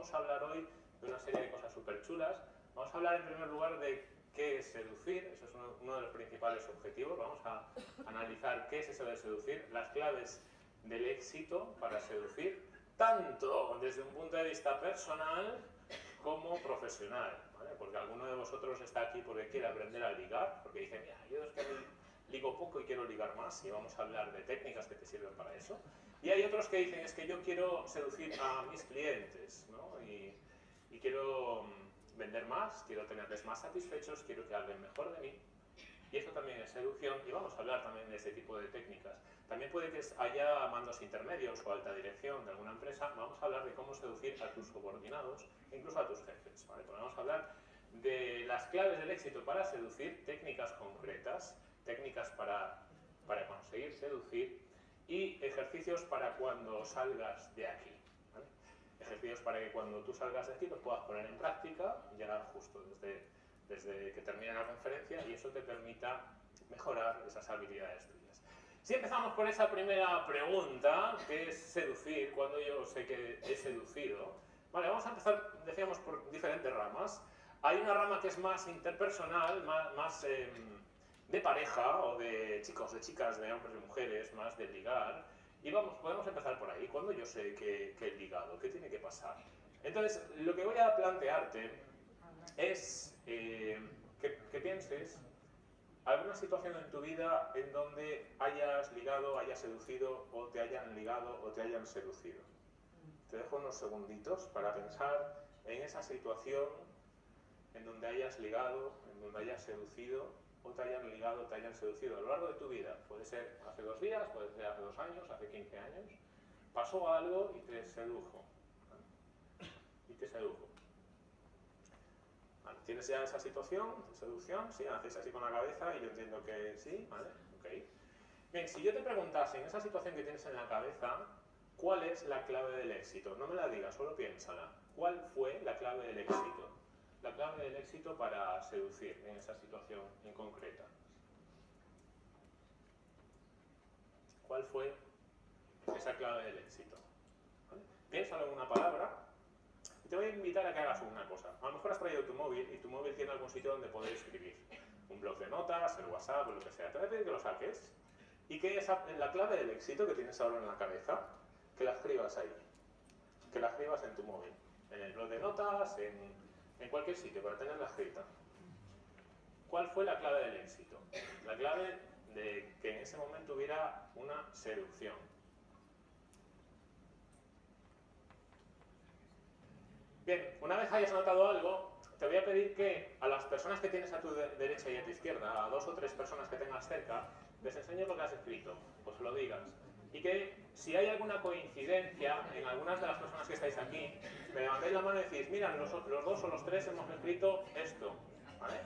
vamos a hablar hoy de una serie de cosas súper chulas. Vamos a hablar en primer lugar de qué es seducir, eso es uno, uno, de los principales objetivos. Vamos a analizar qué es eso de seducir, las claves del éxito para seducir, tanto desde un punto de vista personal como profesional. ¿vale? Porque alguno de vosotros está aquí porque quiere aprender a ligar, porque dice, mira, yo es que ligo poco y quiero ligar más, y vamos a hablar de técnicas que te sirven para eso. Y hay otros que dicen, es que yo quiero seducir a mis clientes, ¿no? y, quiero mm, vender más, quiero tenerles más satisfechos, quiero que hablen mejor de mí. Y eso también es seducción, y vamos a hablar también de ese tipo de técnicas. También puede que haya mandos intermedios o alta dirección de alguna empresa. Vamos a hablar de cómo seducir a tus subordinados, incluso a tus jefes. ¿vale? Pues vamos a hablar de las claves del éxito para seducir, técnicas concretas, técnicas para, para conseguir seducir y ejercicios para cuando salgas de aquí. ¿vale? Ejercicios para que cuando tú salgas de aquí los puedas poner en práctica, ya justo desde, desde que termine la conferencia, y eso te permita mejorar esas habilidades tuyas. Si empezamos por esa primera pregunta, que es seducir, cuando yo sé que he seducido, vale, vamos a empezar, decíamos, por diferentes ramas. Hay una rama que es más interpersonal, más, más eh, de pareja, o de chicos, de chicas, de hombres, de mujeres, más de ligar. Y vamos, podemos empezar por ahí. Cuando yo sé que, que he ligado, ¿qué tiene que pasar? Entonces, lo que voy a plantearte es eh, que, que pienses alguna situación en tu vida en donde hayas ligado, hayas seducido, o te hayan ligado, o te hayan seducido. Te dejo unos segunditos para pensar en esa situación en donde hayas ligado, en donde hayas seducido, o te hayan ligado, te hayan seducido a lo largo de tu vida. Puede ser hace dos días, puede ser hace dos años, hace 15 años. Pasó algo y te sedujo. Y te sedujo. ¿Tienes ya esa situación de seducción? Sí, haces así con la cabeza y yo entiendo que sí, ¿vale? Ok. Bien, si yo te preguntase en esa situación que tienes en la cabeza, ¿cuál es la clave del éxito? No me la digas, solo piénsala. ¿Cuál fue la clave del éxito? La clave del éxito para seducir en esa situación en concreta. ¿Cuál fue esa clave del éxito? ¿Vale? Piénsalo en una palabra y te voy a invitar a que hagas una cosa. A lo mejor has traído tu móvil y tu móvil tiene algún sitio donde poder escribir. Un blog de notas, el WhatsApp o lo que sea. Te voy a pedir que lo saques y que esa, la clave del éxito que tienes ahora en la cabeza, que la escribas ahí. Que la escribas en tu móvil. En el blog de notas, en, en cualquier sitio, para tenerla escrita. ¿Cuál fue la clave del éxito? La clave de que en ese momento hubiera una seducción. Bien, una vez hayas notado algo, te voy a pedir que a las personas que tienes a tu de derecha y a tu izquierda, a dos o tres personas que tengas cerca, les enseñes lo que has escrito, pues lo digas. Y que si hay alguna coincidencia en algunas de las personas que estáis aquí, me levantéis la mano y decís, mira, los, los dos o los tres hemos escrito esto, ¿vale?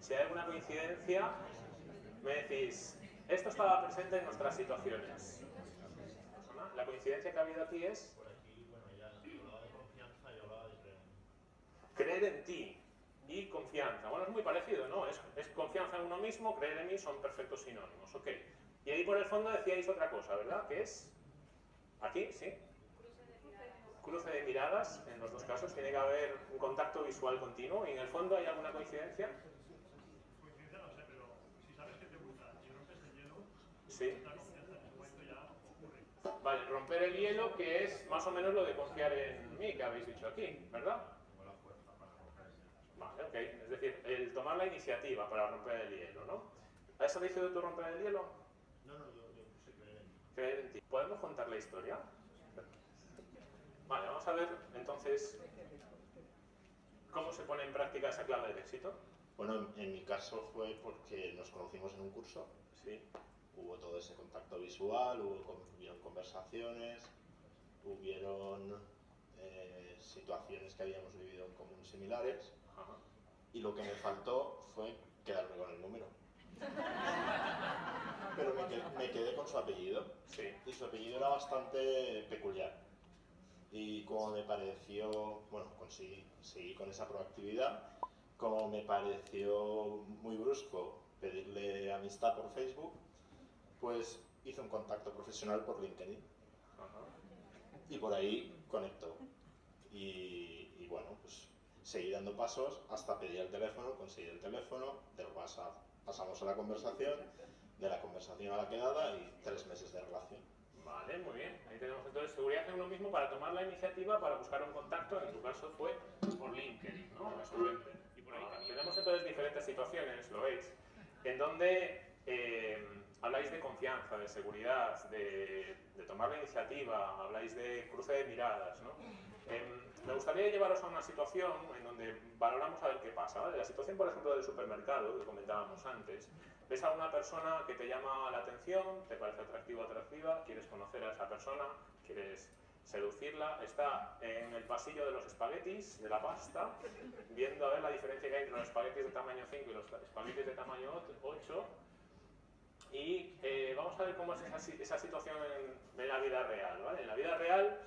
Si hay alguna coincidencia, me decís, esto estaba presente en nuestras situaciones. La coincidencia que ha habido aquí es creer en ti y confianza. Bueno, es muy parecido, ¿no? Es, es, confianza en uno mismo, creer en mí son perfectos sinónimos, ok. Y ahí por el fondo decíais otra cosa, ¿verdad? Que es, aquí, ¿sí? Cruce de miradas, en los dos casos, tiene que haber un contacto visual continuo. ¿Y en el fondo hay alguna coincidencia? Coincidencia no sé, pero si sabes que te gusta y rompes el hielo, Sí. la confianza en el momento ya ocurre. Vale, romper el hielo, que es más o menos lo de confiar en mí, que habéis dicho aquí, ¿verdad? Vale, ok. Es decir, el tomar la iniciativa para romper el hielo, ¿no? ¿Has dicho tú romper el hielo? No, no, yo, yo puse creer en ti. ¿Podemos contar la historia? Vale, vamos a ver entonces cómo se pone en práctica esa clave del éxito. Bueno, en, mi caso fue porque nos conocimos en un curso, Sí. hubo todo ese contacto visual, hubo hubieron conversaciones, hubieron eh, situaciones que habíamos vivido en común similares Ajá. y lo que me faltó fue quedarme con el número. Pero me quedé, me quedé con su apellido Sí. y su apellido era bastante peculiar. Y como me pareció, bueno, conseguí, seguí con esa proactividad, como me pareció muy brusco pedirle amistad por Facebook, pues hice un contacto profesional por LinkedIn Ajá. y por ahí conectó. Y seguir dando pasos hasta pedir el teléfono, conseguir el teléfono, del WhatsApp pasamos a la conversación, de la conversación a la quedada y tres meses de relación. Vale, muy bien. Ahí tenemos entonces seguridad en uno mismo para tomar la iniciativa para buscar un contacto. En tu caso fue por LinkedIn, ¿no? Estupendo. Y por ahí tenemos entonces diferentes situaciones, lo veis, en donde eh, habláis de confianza, de seguridad, de, de, tomar la iniciativa, habláis de cruce de miradas, ¿no? Eh, me gustaría llevaros a una situación en donde valoramos a ver qué pasa. ¿vale? La situación, por ejemplo, del supermercado, que comentábamos antes, ves a una persona que te llama la atención, te parece atractivo o atractiva, quieres conocer a esa persona, quieres seducirla, está en el pasillo de los espaguetis, de la pasta, viendo a ver la diferencia que hay entre los espaguetis de tamaño 5 y los espaguetis de tamaño 8, y eh, vamos a ver cómo es esa, esa situación en, en, la vida real. ¿vale? En la vida real,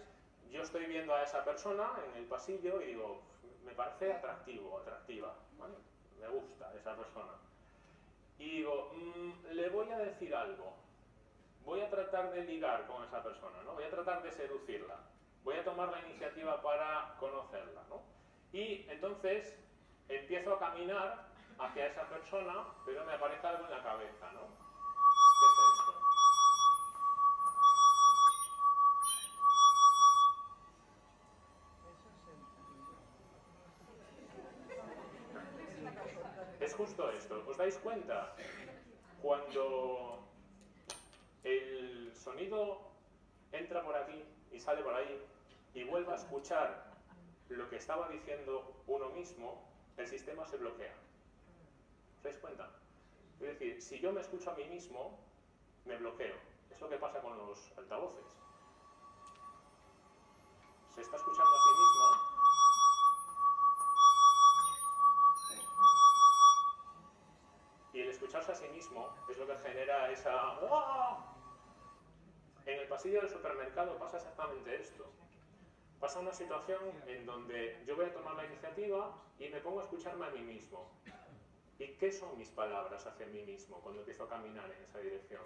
yo estoy viendo a esa persona en el pasillo y digo, me parece atractivo, atractiva, ¿vale? me gusta esa persona y digo, mmm, le voy a decir algo, voy a tratar de ligar con esa persona, ¿no? voy a tratar de seducirla, voy a tomar la iniciativa para conocerla. ¿no? Y entonces empiezo a caminar hacia esa persona, pero me aparece algo en la cabeza. ¿no? ¿Os dais cuenta? Cuando el sonido entra por aquí y sale por ahí y vuelve a escuchar lo que estaba diciendo uno mismo, el sistema se bloquea. ¿Os dais cuenta? Es decir, si yo me escucho a mí mismo, me bloqueo. Es lo que pasa con los altavoces. Se está escuchando mismo es lo que genera esa... ¡Ah! En el pasillo del supermercado pasa exactamente esto. Pasa una situación en donde yo voy a tomar la iniciativa y me pongo a escucharme a mí mismo. ¿Y qué son mis palabras hacia mí mismo cuando empiezo a caminar en esa dirección?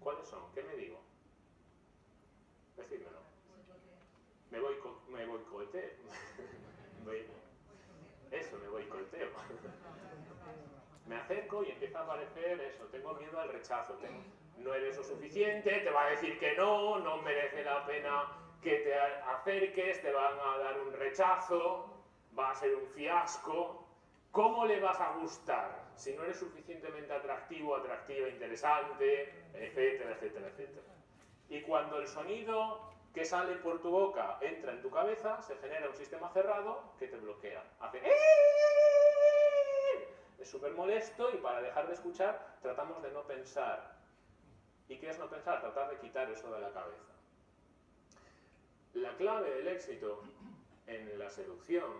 ¿Cuáles son? ¿Qué me digo? Decídmelo. Me voy, me boicoteo. Eso, me boicoteo me acerco y empieza a aparecer eso, tengo miedo al rechazo, no eres lo suficiente, te va a decir que no, no merece la pena que te acerques, te van a dar un rechazo, va a ser un fiasco. ¿Cómo le vas a gustar si no eres suficientemente atractivo, atractiva, interesante, etcétera, etcétera, etcétera? Y cuando el sonido que sale por tu boca entra en tu cabeza, se genera un sistema cerrado que te bloquea. Hace es súper molesto y para dejar de escuchar tratamos de no pensar. ¿Y qué es no pensar? Tratar de quitar eso de la cabeza. La clave del éxito en la seducción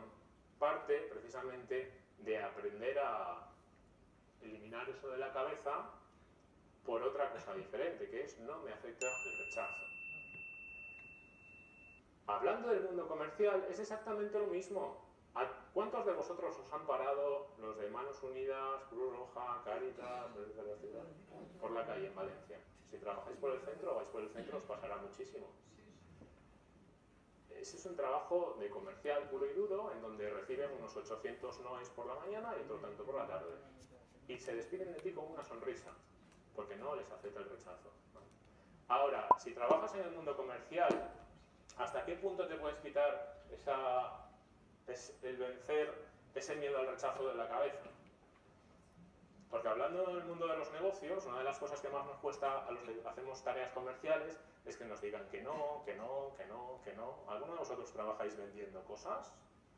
parte precisamente de aprender a eliminar eso de la cabeza por otra cosa diferente, que es no me afecta el rechazo. Hablando del mundo comercial, es exactamente lo mismo. ¿Cuántos de vosotros os han parado los de Manos Unidas, Cruz Roja, Caritas, por la calle en Valencia? Si trabajáis por el centro o vais por el centro os pasará muchísimo. Ese es un trabajo de comercial puro y duro en donde reciben unos 800 noes por la mañana y otro tanto por la tarde. Y se despiden de ti con una sonrisa, porque no les acepta el rechazo. Ahora, si trabajas en el mundo comercial, ¿hasta qué punto te puedes quitar esa es el vencer ese miedo al rechazo de la cabeza. Porque hablando del mundo de los negocios, una de las cosas que más nos cuesta a los que hacemos tareas comerciales es que nos digan que no, que no, que no, que no. ¿Alguno de vosotros trabajáis vendiendo cosas?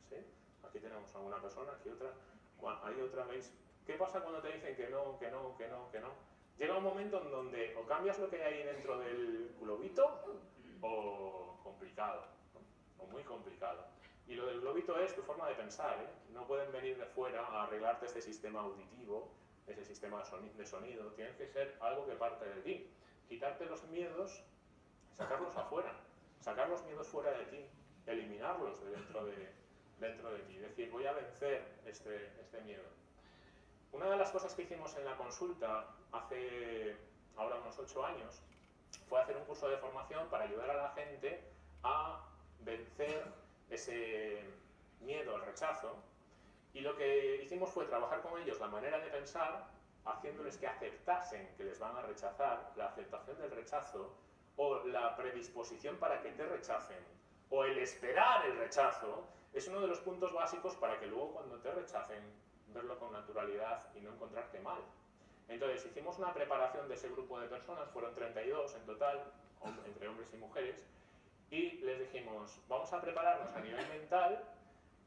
¿Sí? Aquí tenemos a una persona, aquí otra. Hay otra, ¿veis? ¿Qué pasa cuando te dicen que no, que no, que no, que no? Llega un momento en donde o cambias lo que hay dentro del globito o complicado, o muy complicado. Y lo del globito es tu forma de pensar, ¿eh? No pueden venir de fuera a arreglarte este sistema auditivo, ese sistema de sonido. Tiene que ser algo que parte de ti. Quitarte los miedos, sacarlos afuera. Sacar los miedos fuera de ti. Eliminarlos de dentro de, dentro de ti. Es decir, voy a vencer este, este miedo. Una de las cosas que hicimos en la consulta hace ahora unos ocho años fue hacer un curso de formación para ayudar a la gente a vencer ese, miedo al rechazo, y lo que hicimos fue trabajar con ellos la manera de pensar, haciéndoles que aceptasen que les van a rechazar, la aceptación del rechazo, o la predisposición para que te rechacen, o el esperar el rechazo, es uno de los puntos básicos para que luego cuando te rechacen, verlo con naturalidad y no encontrarte mal. Entonces hicimos una preparación de ese grupo de personas, fueron 32 en total, entre hombres y mujeres, y les dijimos, vamos a prepararnos a nivel mental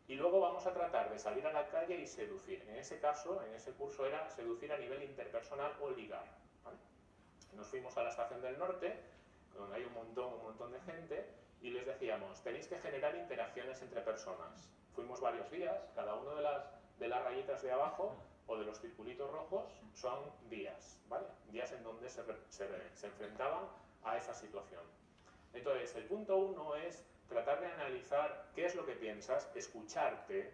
y luego vamos a tratar de salir a la calle y seducir. En ese caso, en ese curso era seducir a nivel interpersonal o ligar. Nos fuimos a la estación del norte, donde hay un montón, un montón de gente, y les decíamos, tenéis que generar interacciones entre personas. Fuimos varios días, cada uno de las, de las rayitas de abajo o de los circulitos rojos son días, ¿vale? Días en donde se, se, se enfrentaban a esa situación. Entonces, el punto uno es tratar de analizar qué es lo que piensas, escucharte,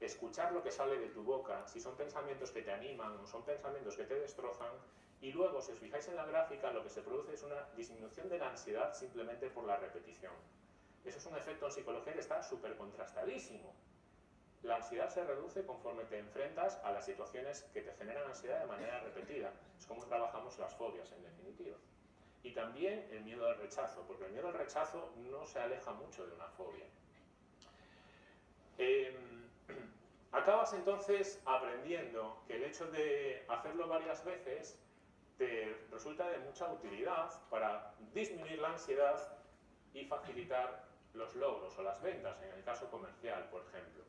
escuchar lo que sale de tu boca, si son pensamientos que te animan o son pensamientos que te destrozan, y luego, si os fijáis en la gráfica, lo que se produce es una disminución de la ansiedad simplemente por la repetición. Eso es un efecto en psicología que está súper contrastadísimo. La ansiedad se reduce conforme te enfrentas a las situaciones que te generan ansiedad de manera repetida. Es como trabajamos las fobias, en definitiva. Y también el miedo al rechazo, porque el miedo al rechazo no se aleja mucho de una fobia. Eh, acabas entonces aprendiendo que el hecho de hacerlo varias veces te resulta de mucha utilidad para disminuir la ansiedad y facilitar los logros o las ventas, en el caso comercial, por ejemplo.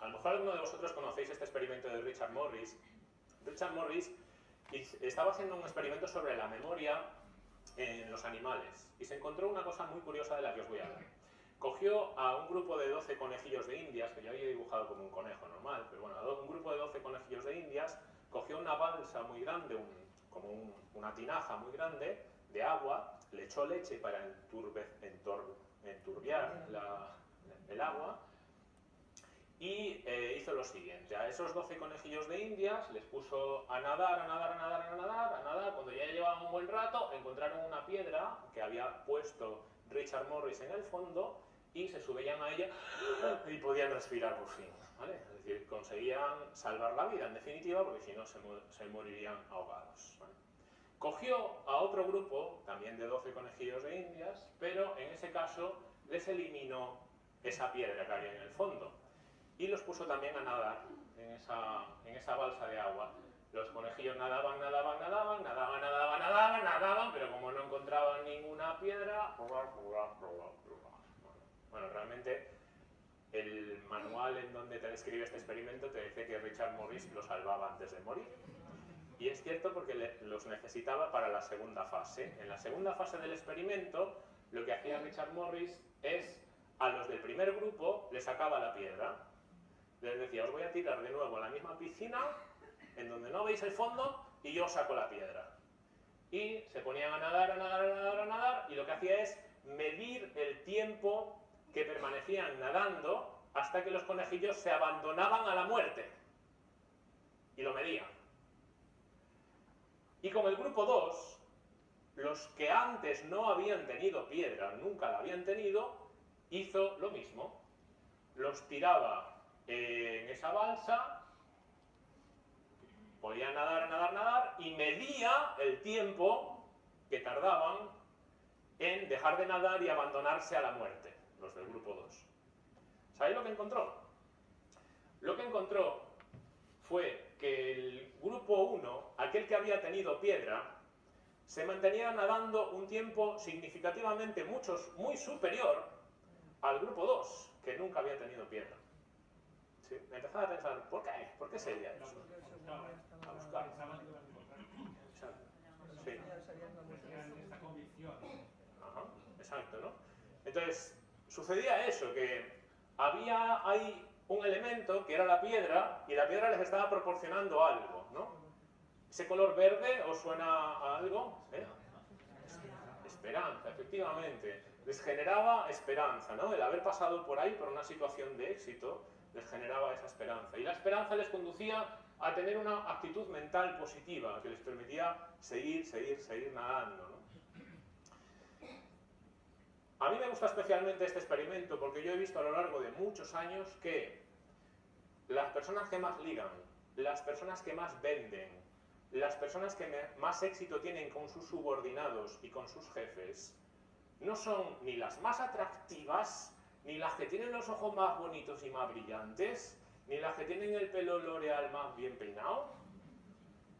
A lo mejor alguno de vosotros conocéis este experimento de Richard Morris, Richard Morris estaba haciendo un experimento sobre la memoria en los animales y se encontró una cosa muy curiosa de la que os voy a hablar. Cogió a un grupo de 12 conejillos de indias, que yo había dibujado como un conejo normal, pero bueno, un grupo de 12 conejillos de indias, cogió una balsa muy grande, como un, una tinaja muy grande de agua, le echó leche para enturbe, enturbiar el agua y eh, hizo lo siguiente, a esos 12 conejillos de indias les puso a nadar, a nadar, a nadar, a nadar, a nadar, cuando ya llevaban un buen rato encontraron una piedra que había puesto Richard Morris en el fondo y se subían a ella y podían respirar por fin, ¿vale? Es decir, conseguían salvar la vida en definitiva porque si no se, se morirían ahogados. ¿vale? Cogió a otro grupo, también de 12 conejillos de indias, pero en ese caso les eliminó esa piedra que había en el fondo y los puso también a nadar en esa, en esa balsa de agua. Los conejillos nadaban, nadaban, nadaban, nadaban, nadaban, nadaban, nadaban, pero como no encontraban ninguna piedra... Bueno, realmente el manual en donde te describe este experimento te dice que Richard Morris los salvaba antes de morir. Y es cierto porque los necesitaba para la segunda fase. En la segunda fase del experimento, lo que hacía Richard Morris es a los del primer grupo le sacaba la piedra les decía, os voy a tirar de nuevo a la misma piscina, en donde no veis el fondo, y yo saco la piedra. Y se ponían a nadar, a nadar, a nadar, a nadar, y lo que hacía es medir el tiempo que permanecían nadando hasta que los conejillos se abandonaban a la muerte. Y lo medían. Y con el grupo 2, los que antes no habían tenido piedra, nunca la habían tenido, hizo lo mismo. Los tiraba en esa balsa, podían nadar, nadar, nadar, y medía el tiempo que tardaban en dejar de nadar y abandonarse a la muerte, los del grupo 2. ¿Sabéis lo que encontró? Lo que encontró fue que el grupo 1, aquel que había tenido piedra, se mantenía nadando un tiempo significativamente muy superior al grupo 2, que nunca había tenido piedra. ¿Sí? Empezaba a pensar, ¿por qué? ¿Por qué sería eso? A buscar. Sí. Ajá, exacto, ¿no? Entonces, sucedía eso, que había ahí un elemento que era la piedra y la piedra les estaba proporcionando algo, ¿no? ¿Ese color verde os suena a algo? ¿Eh? Esperanza, efectivamente. Les generaba esperanza, ¿no? El haber pasado por ahí por una situación de éxito les generaba esa esperanza. Y la esperanza les conducía a tener una actitud mental positiva que les permitía seguir, seguir, seguir nadando. A mí me gusta especialmente este experimento porque yo he visto a lo largo de muchos años que las personas que más ligan, las personas que más venden, las personas que más éxito tienen con sus subordinados y con sus jefes, no son ni las más atractivas, ni las que tienen los ojos más bonitos y más brillantes, ni las que tienen el pelo L'Oreal más bien peinado.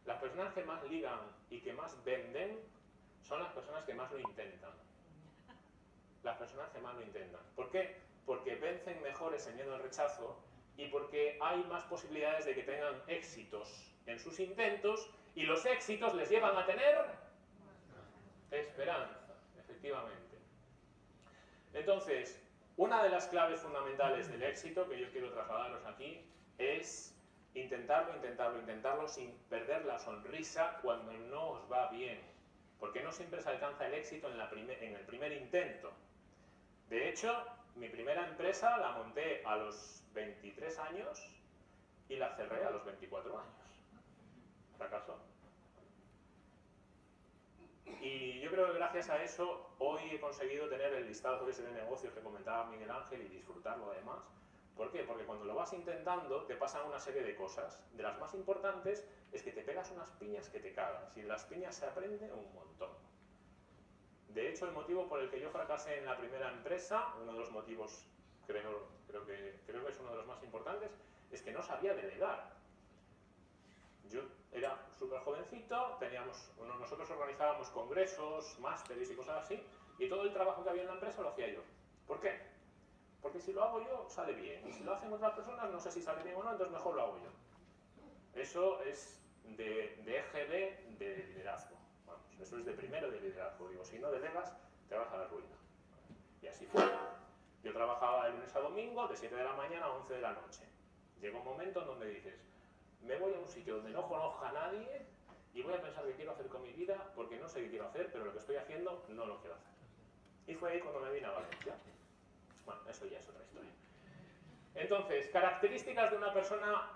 Las personas que más ligan y que más venden son las personas que más lo intentan. Las personas que más lo intentan. ¿Por qué? Porque vencen mejor ese miedo al rechazo y porque hay más posibilidades de que tengan éxitos en sus intentos y los éxitos les llevan a tener esperanza, efectivamente. Entonces, una de las claves fundamentales del éxito que yo quiero trasladaros aquí es intentarlo, intentarlo, intentarlo sin perder la sonrisa cuando no os va bien. Porque no siempre se alcanza el éxito en, en el primer intento. De hecho, mi primera empresa la monté a los 23 años y la cerré a los 24 años. Fracasó. Y yo creo que gracias a eso hoy he conseguido tener el listado de negocios que comentaba Miguel Ángel y disfrutarlo además. ¿Por qué? Porque cuando lo vas intentando te pasan una serie de cosas. De las más importantes es que te pegas unas piñas que te cagas. Y las piñas se aprende un montón. De hecho, el motivo por el que yo fracasé en la primera empresa, uno de los motivos, creo, creo, que, creo que es uno de los más importantes, es que no sabía delegar. Yo era súper jovencito, teníamos, nosotros organizábamos congresos, másteres y cosas así, y todo el trabajo que había en la empresa lo hacía yo. ¿Por qué? Porque si lo hago yo, sale bien, y si lo hacen otras personas, no sé si sale bien o no, entonces mejor lo hago yo. Eso es de, de EGB de liderazgo. Vamos, eso es de primero de liderazgo. Digo, si no delegas, te vas a la ruina. Y así fue. Yo trabajaba de lunes a domingo, de 7 de la mañana a 11 de la noche. Llega un momento en donde dices, me voy a un sitio donde no conozca a nadie y voy a pensar qué quiero hacer con mi vida porque no sé qué quiero hacer, pero lo que estoy haciendo no lo quiero hacer. Y fue ahí cuando me vine a Valencia. Bueno, eso ya es otra historia. Entonces, características de una persona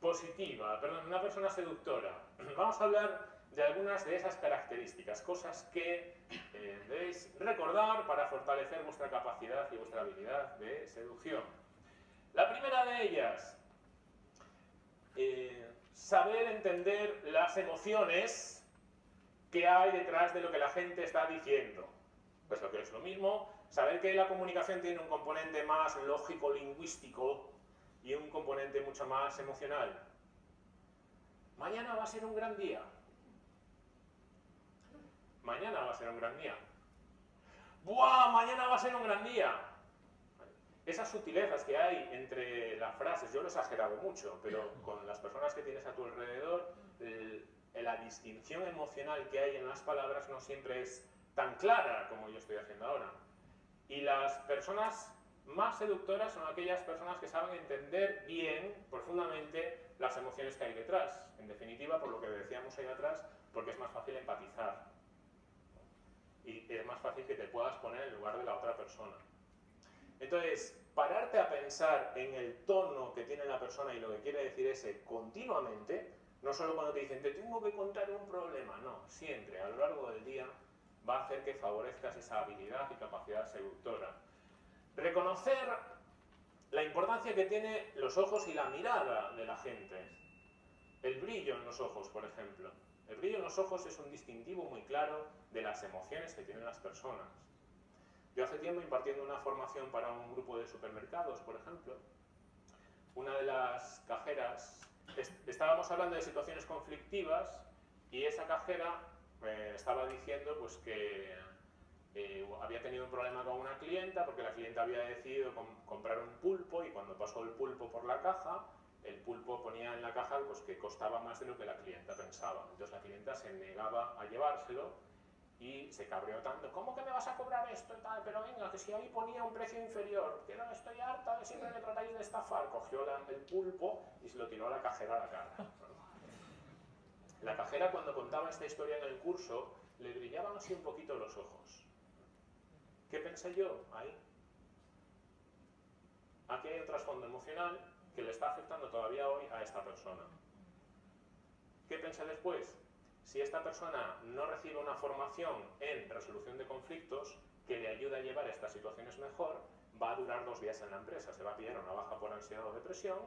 positiva, perdón, una persona seductora. Vamos a hablar de algunas de esas características, cosas que eh, debéis recordar para fortalecer vuestra capacidad y vuestra habilidad de seducción. La primera de ellas, eh, saber entender las emociones que hay detrás de lo que la gente está diciendo. Pues lo que es lo mismo, saber que la comunicación tiene un componente más lógico-lingüístico y un componente mucho más emocional. Mañana va a ser un gran día. Mañana va a ser un gran día. ¡Buah! Mañana va a ser un gran día esas sutilezas que hay entre las frases, yo lo he exagerado mucho, pero con las personas que tienes a tu alrededor, la distinción emocional que hay en las palabras no siempre es tan clara como yo estoy haciendo ahora. Y las personas más seductoras son aquellas personas que saben entender bien, profundamente, las emociones que hay detrás. En definitiva, por lo que decíamos ahí atrás, porque es más fácil empatizar. Y es más fácil que te puedas poner en lugar de la otra persona. Entonces, pararte a pensar en el tono que tiene la persona y lo que quiere decir ese continuamente, no solo cuando te dicen, te tengo que contar un problema, no, siempre, a lo largo del día, va a hacer que favorezcas esa habilidad y capacidad seductora. Reconocer la importancia que tiene los ojos y la mirada de la gente. El brillo en los ojos, por ejemplo. El brillo en los ojos es un distintivo muy claro de las emociones que tienen las personas. Yo hace tiempo impartiendo una formación para un grupo de supermercados, por ejemplo, una de las cajeras, estábamos hablando de situaciones conflictivas y esa cajera eh, estaba diciendo pues que eh, había tenido un problema con una clienta porque la clienta había decidido comprar un pulpo y cuando pasó el pulpo por la caja, el pulpo ponía en la caja pues, que costaba más de lo que la clienta pensaba. Entonces la clienta se negaba a llevárselo y se cabreó tanto, ¿cómo que me vas a cobrar esto y tal? Pero venga, que si ahí ponía un precio inferior, que no estoy harta de siempre me tratáis de estafar. Cogió el pulpo y se lo tiró a la cajera a la cara. La cajera cuando contaba esta historia en el curso, le brillaban así un poquito los ojos. ¿Qué pensé yo ahí? Aquí hay un trasfondo emocional que le está afectando todavía hoy a esta persona. ¿Qué pensé después? Si esta persona no recibe una formación en resolución de conflictos que le ayude pueda llevar estas situaciones mejor, va a durar dos días en la empresa, se va a pillar una baja por ansiedad o depresión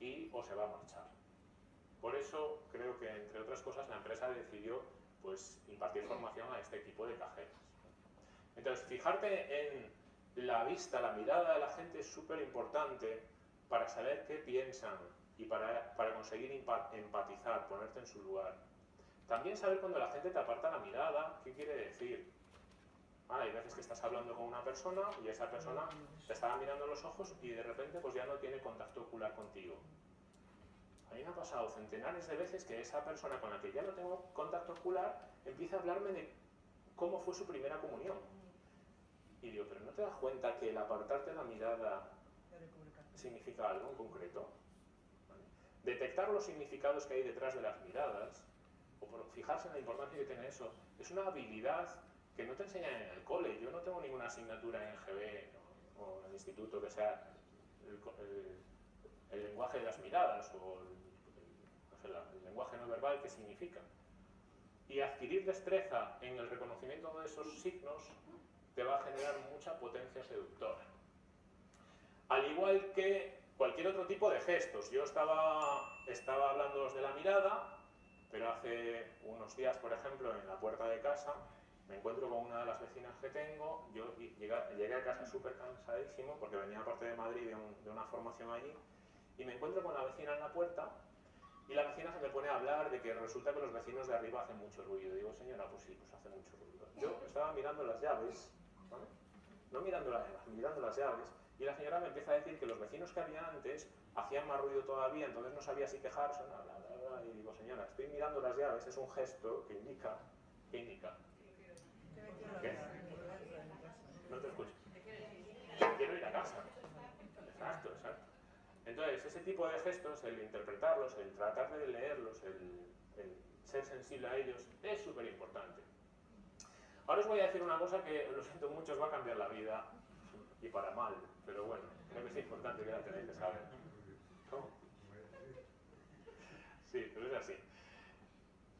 y o se va a marchar. Por eso creo que, entre otras cosas, la empresa decidió pues, impartir formación a este tipo de cajeras. Entonces, fijarte en la vista, la mirada de la gente es súper importante para saber qué piensan y para, para conseguir empatizar, ponerte en su lugar. También saber cuando la gente te aparta la mirada, qué quiere decir. Ah, hay veces que estás hablando con una persona y esa persona te está mirando los ojos y de repente pues ya no tiene contacto ocular contigo. A mí me ha pasado centenares de veces que esa persona con la que ya no tengo contacto ocular empieza a hablarme de cómo fue su primera comunión. Y digo, pero ¿no te das cuenta que el apartarte la mirada significa algo en concreto? Detectar los significados que hay detrás de las miradas, fijarse en la importancia que tiene eso, es una habilidad que no te enseñan en el cole. Yo no tengo ninguna asignatura en GB o, en el instituto que sea el, lenguaje de las miradas o el, el lenguaje no verbal que significa. Y adquirir destreza en el reconocimiento de esos signos te va a generar mucha potencia seductora. Al igual que cualquier otro tipo de gestos. Yo estaba, estaba hablando de la mirada, pero hace unos días, por ejemplo, en la puerta de casa, me encuentro con una de las vecinas que tengo, yo llegué, a casa súper cansadísimo porque venía parte de Madrid de, de, una formación allí y me encuentro con la vecina en la puerta y la vecina se me pone a hablar de que resulta que los vecinos de arriba hacen mucho ruido. Digo, señora, pues sí, pues hace mucho ruido. Yo estaba mirando las llaves no mirando, mirando las llaves, y la señora me empieza a decir que los vecinos que había antes hacían más ruido todavía, entonces no sabía si quejarse o nada, y digo, señora, estoy mirando las llaves, es un gesto que indica, ¿qué indica? ¿Qué? No te escucho. Quiero ir a casa. Exacto, exacto. Entonces, ese tipo de gestos, el interpretarlos, el tratar de leerlos, el ser sensible a ellos, es súper importante. Ahora os voy a decir una cosa que, lo siento mucho, va a cambiar la vida, y para mal, pero bueno, creo que es importante que la tenéis que saber. ¿Cómo? Sí, pero es así.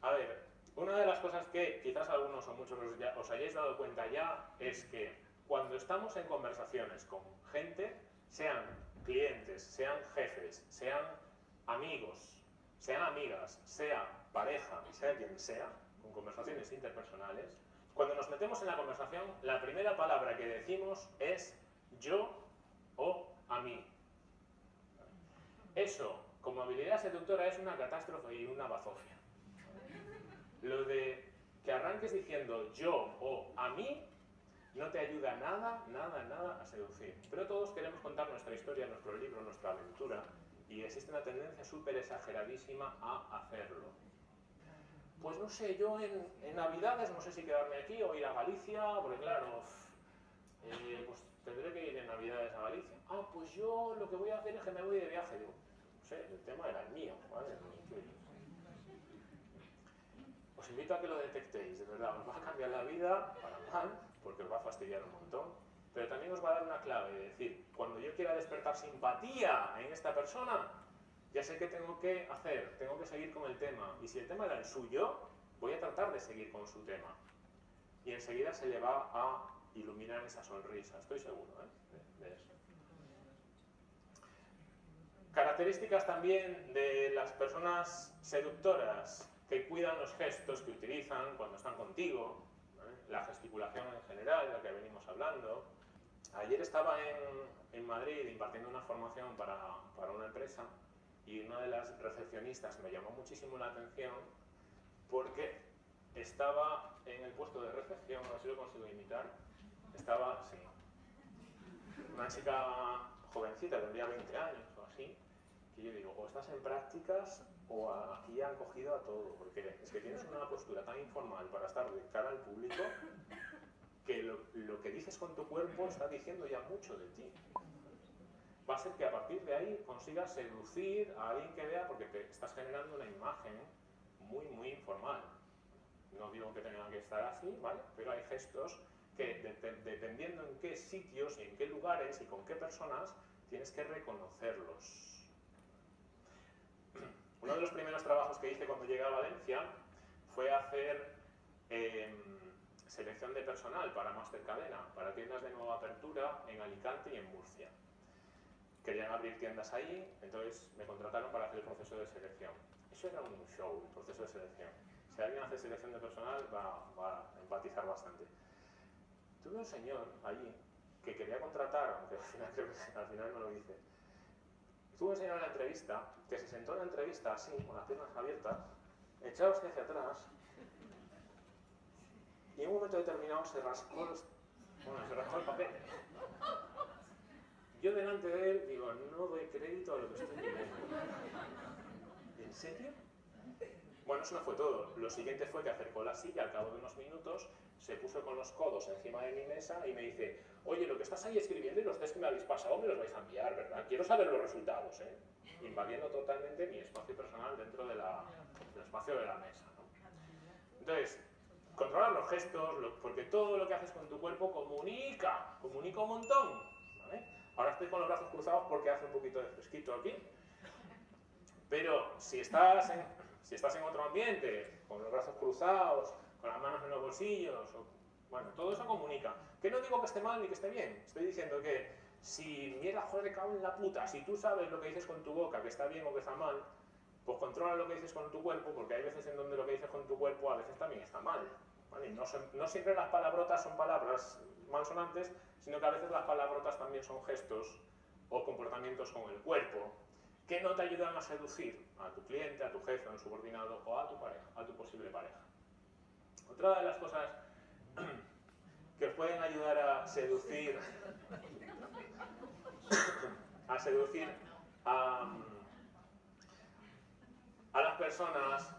A ver, una de las cosas que quizás algunos o muchos os, hayáis dado cuenta ya es que cuando estamos en conversaciones con gente, sean clientes, sean jefes, sean amigos, sean amigas, sea pareja, sea quien sea, con conversaciones interpersonales, cuando nos metemos en la conversación, la primera palabra que decimos es yo o a mí. Eso, como habilidad seductora, es una catástrofe y una bazofia. Lo de que arranques diciendo yo o a mí no te ayuda nada, nada, nada a seducir. Pero todos queremos contar nuestra historia, nuestro libro, nuestra aventura, y existe una tendencia súper exageradísima a hacerlo pues no sé, yo en, Navidades no sé si quedarme aquí o ir a Galicia, porque claro, eh, pues tendré que ir en Navidades a Galicia. Ah, pues yo lo que voy a hacer es que me voy de viaje. El tema era el mío. Os invito a que lo detectéis, de verdad, os va a cambiar la vida para mal, porque os va a fastidiar un montón, pero también os va a dar una clave, es decir, cuando yo quiera despertar simpatía en esta persona, ya sé qué tengo que hacer, tengo que seguir con el tema. Y si el tema era el suyo, voy a tratar de seguir con su tema. Y enseguida se le va a iluminar esa sonrisa, estoy seguro ¿eh? de, eso. Características también de las personas seductoras que cuidan los gestos que utilizan cuando están contigo, la gesticulación en general, de la que venimos hablando. Ayer estaba en, en Madrid impartiendo una formación para, para una empresa y una de las recepcionistas me llamó muchísimo la atención porque estaba en el puesto de recepción, no sé si lo consigo imitar, estaba, sí, una chica jovencita, tendría 20 años o así, que yo digo, o estás en prácticas o aquí han cogido a todo, porque es que tienes una postura tan informal para estar de cara al público que lo, lo que dices con tu cuerpo está diciendo ya mucho de ti va a ser que a partir de ahí consigas seducir a alguien que vea porque te estás generando una imagen muy, muy informal. No digo que tengan que estar así, ¿vale? Pero hay gestos que dependiendo en qué sitios y en qué lugares y con qué personas, tienes que reconocerlos. Uno de los primeros trabajos que hice cuando llegué a Valencia fue hacer em, selección de personal para Master Cadena, para tiendas de nueva apertura en Alicante y en Murcia. Querían abrir tiendas ahí, entonces me contrataron para hacer el proceso de selección. Eso era un show, el proceso de selección. Si alguien hace selección de personal va, va a empatizar bastante. Tuve un señor allí que quería contratar, aunque al final, creo que al final no lo dice, tuve un señor en la entrevista que se sentó en la entrevista así, con las piernas abiertas, echados hacia atrás, y en un momento determinado se rascó, bueno, se rascó el papel. Yo delante de él digo, no doy crédito a lo que estoy viendo. ¿En serio? Bueno, eso no fue todo. Lo siguiente fue que acercó la silla al cabo de unos minutos, se puso con los codos encima de mi mesa y me dice, oye, lo que estás ahí escribiendo y los test que me habéis pasado me los vais a enviar, ¿verdad? Quiero saber los resultados, ¿eh? Invadiendo totalmente mi espacio personal dentro de del espacio de la mesa, ¿no? Entonces, controlar los gestos, lo- porque todo lo que haces con tu cuerpo comunica, comunica un montón, ¿vale? Ahora estoy con los brazos cruzados porque hace un poquito de fresquito aquí, pero si estás en, si estás en otro ambiente, con los brazos cruzados, con las manos en los bolsillos, o- bueno, todo eso comunica. Que no digo que esté mal ni que esté bien, estoy diciendo que si mierda, joder, cago en la puta, si tú sabes lo que dices con tu boca, que está bien o que está mal, pues controla lo que dices con tu cuerpo, porque hay veces en donde lo que dices con tu cuerpo a veces también está mal. ¿vale? No, son- no siempre las palabrotas son palabras malsonantes, sino que a veces las palabrotas también son gestos o comportamientos con el cuerpo que no te ayudan a seducir a tu cliente, a tu jefe, a un subordinado o a tu pareja, a tu posible pareja. Otra de las cosas que os pueden ayudar a seducir a seducir a, las personas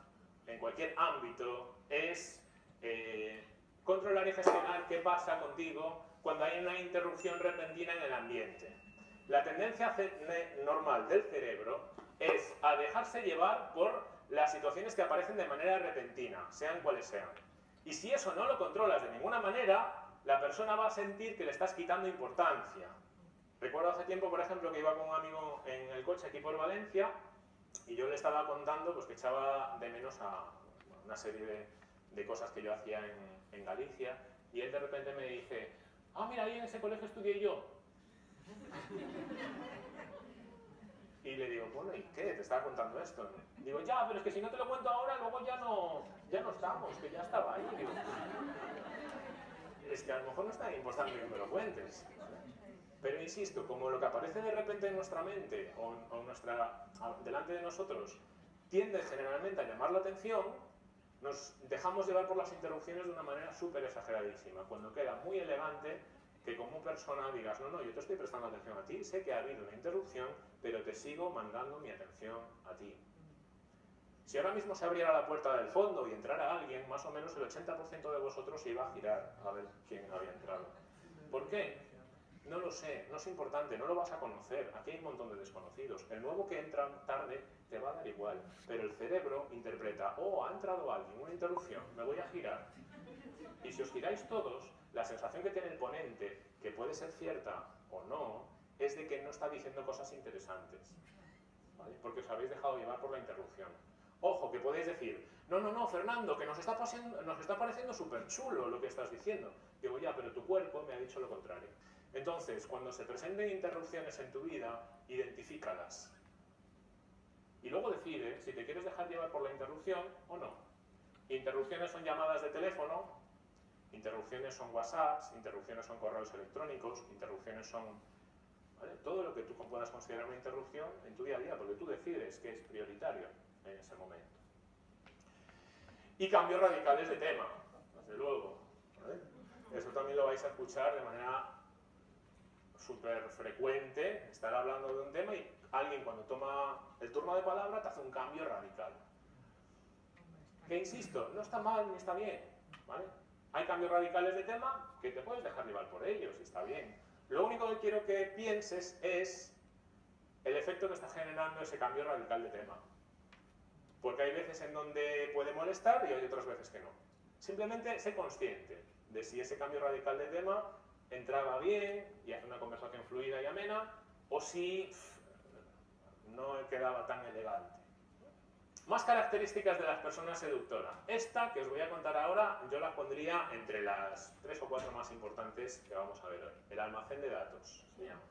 en cualquier ámbito es eh, controlar y gestionar qué pasa contigo cuando hay una interrupción repentina en el ambiente. La tendencia normal del cerebro es a dejarse llevar por las situaciones que aparecen de manera repentina, sean cuales sean. Y si eso no lo controlas de ninguna manera, la persona va a sentir que le estás quitando importancia. Recuerdo hace tiempo, por ejemplo, que iba con un amigo en el coche aquí por Valencia y yo le estaba contando pues, que echaba de menos a una serie de, cosas que yo hacía en, en Galicia y él de repente me dice, ah, mira, ahí en ese colegio estudié yo. Y le digo, bueno, ¿y qué? Te estaba contando esto. Digo, ya, pero es que si no te lo cuento ahora, luego estamos, que ya estaba ahí. Es que a lo mejor no es tan importante que me lo cuentes. Pero insisto, como lo que aparece de repente en nuestra mente o, o nuestra, delante de nosotros tiende generalmente a llamar la atención, nos dejamos llevar por las interrupciones de una manera súper exageradísima, cuando queda muy elegante que como persona digas, no, no, yo te estoy prestando atención a ti, sé que ha habido una interrupción, pero te sigo mandando mi atención a ti. Si ahora mismo se abriera la puerta del fondo y entrara alguien, más o menos el 80% de vosotros se iba a girar a ver quién había entrado. ¿Por qué? No lo sé, no es importante, no lo vas a conocer. Aquí hay un montón de desconocidos. El nuevo que entra tarde te va a dar igual. Pero el cerebro interpreta, oh, ha entrado alguien, una interrupción, me voy a girar. Y si os giráis todos, la sensación que tiene el ponente, que puede ser cierta o no, es de que no está diciendo cosas interesantes. ¿vale? Porque os habéis dejado llevar por la interrupción. Ojo, que podéis decir, no, no, no, Fernando, que nos está, pasando- nos está pareciendo súper chulo lo que estás diciendo. Digo, ya, pero tu cuerpo me ha dicho lo contrario. Entonces, cuando se presenten interrupciones en tu vida, identifícalas. Y luego decide si te quieres dejar llevar por la interrupción o no. Interrupciones son llamadas de teléfono, interrupciones son WhatsApps, interrupciones son correos electrónicos, interrupciones son ¿vale? todo lo que tú puedas considerar una interrupción en tu día a día, porque tú decides que es prioritario en ese momento. Y cambios radicales de tema, desde luego. Eso también lo vais a escuchar de manera súper frecuente, estar hablando de un tema y alguien cuando toma el turno de palabra te hace un cambio radical. Que insisto, no está mal ni está bien. Hay cambios radicales de tema que te puedes dejar llevar por ellos y está bien. Lo único que quiero que pienses es el efecto que está generando ese cambio radical de tema. Porque hay veces en donde puede molestar y hay otras veces que no. Simplemente sé consciente de si ese cambio radical de tema entraba bien y hace una conversación fluida y amena, o si pff, no quedaba tan elegante. Más características de las personas seductoras. Esta que os voy a contar ahora, yo la pondría entre las tres o cuatro más importantes que vamos a ver hoy. El almacén de datos se llama.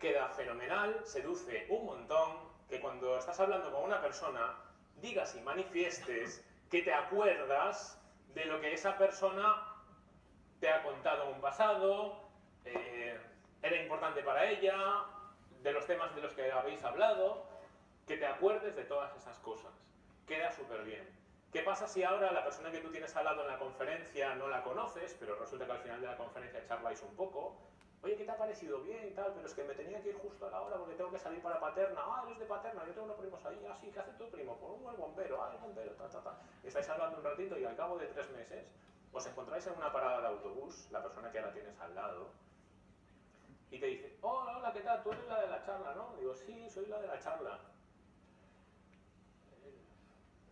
Queda fenomenal, seduce un montón, que cuando estás hablando con una persona, digas y manifiestes que te acuerdas de lo que esa persona te ha contado en un pasado, eh, era importante para ella, de los temas de los que habéis hablado, que te acuerdes de todas esas cosas. Queda súper bien. ¿Qué pasa si ahora la persona que tú tienes al en la conferencia no la conoces, pero resulta que al final de la conferencia charláis un poco? Oye, ¿qué te ha parecido bien y tal? Pero es que me tenía que ir justo a la hora porque tengo que salir para Paterna. Ah, eres de Paterna, yo tengo unos primos ahí. Ah, sí, ¿qué hace tu primo? Pues un buen bombero. Ah, el bombero, ta, ta, ta. Estáis hablando un ratito y al cabo de tres meses os encontráis en una parada de autobús, la persona que ahora tienes al lado, y te dice, hola, hola, ¿qué tal? Tú eres la de la charla, ¿no? Digo, sí, soy la de la charla.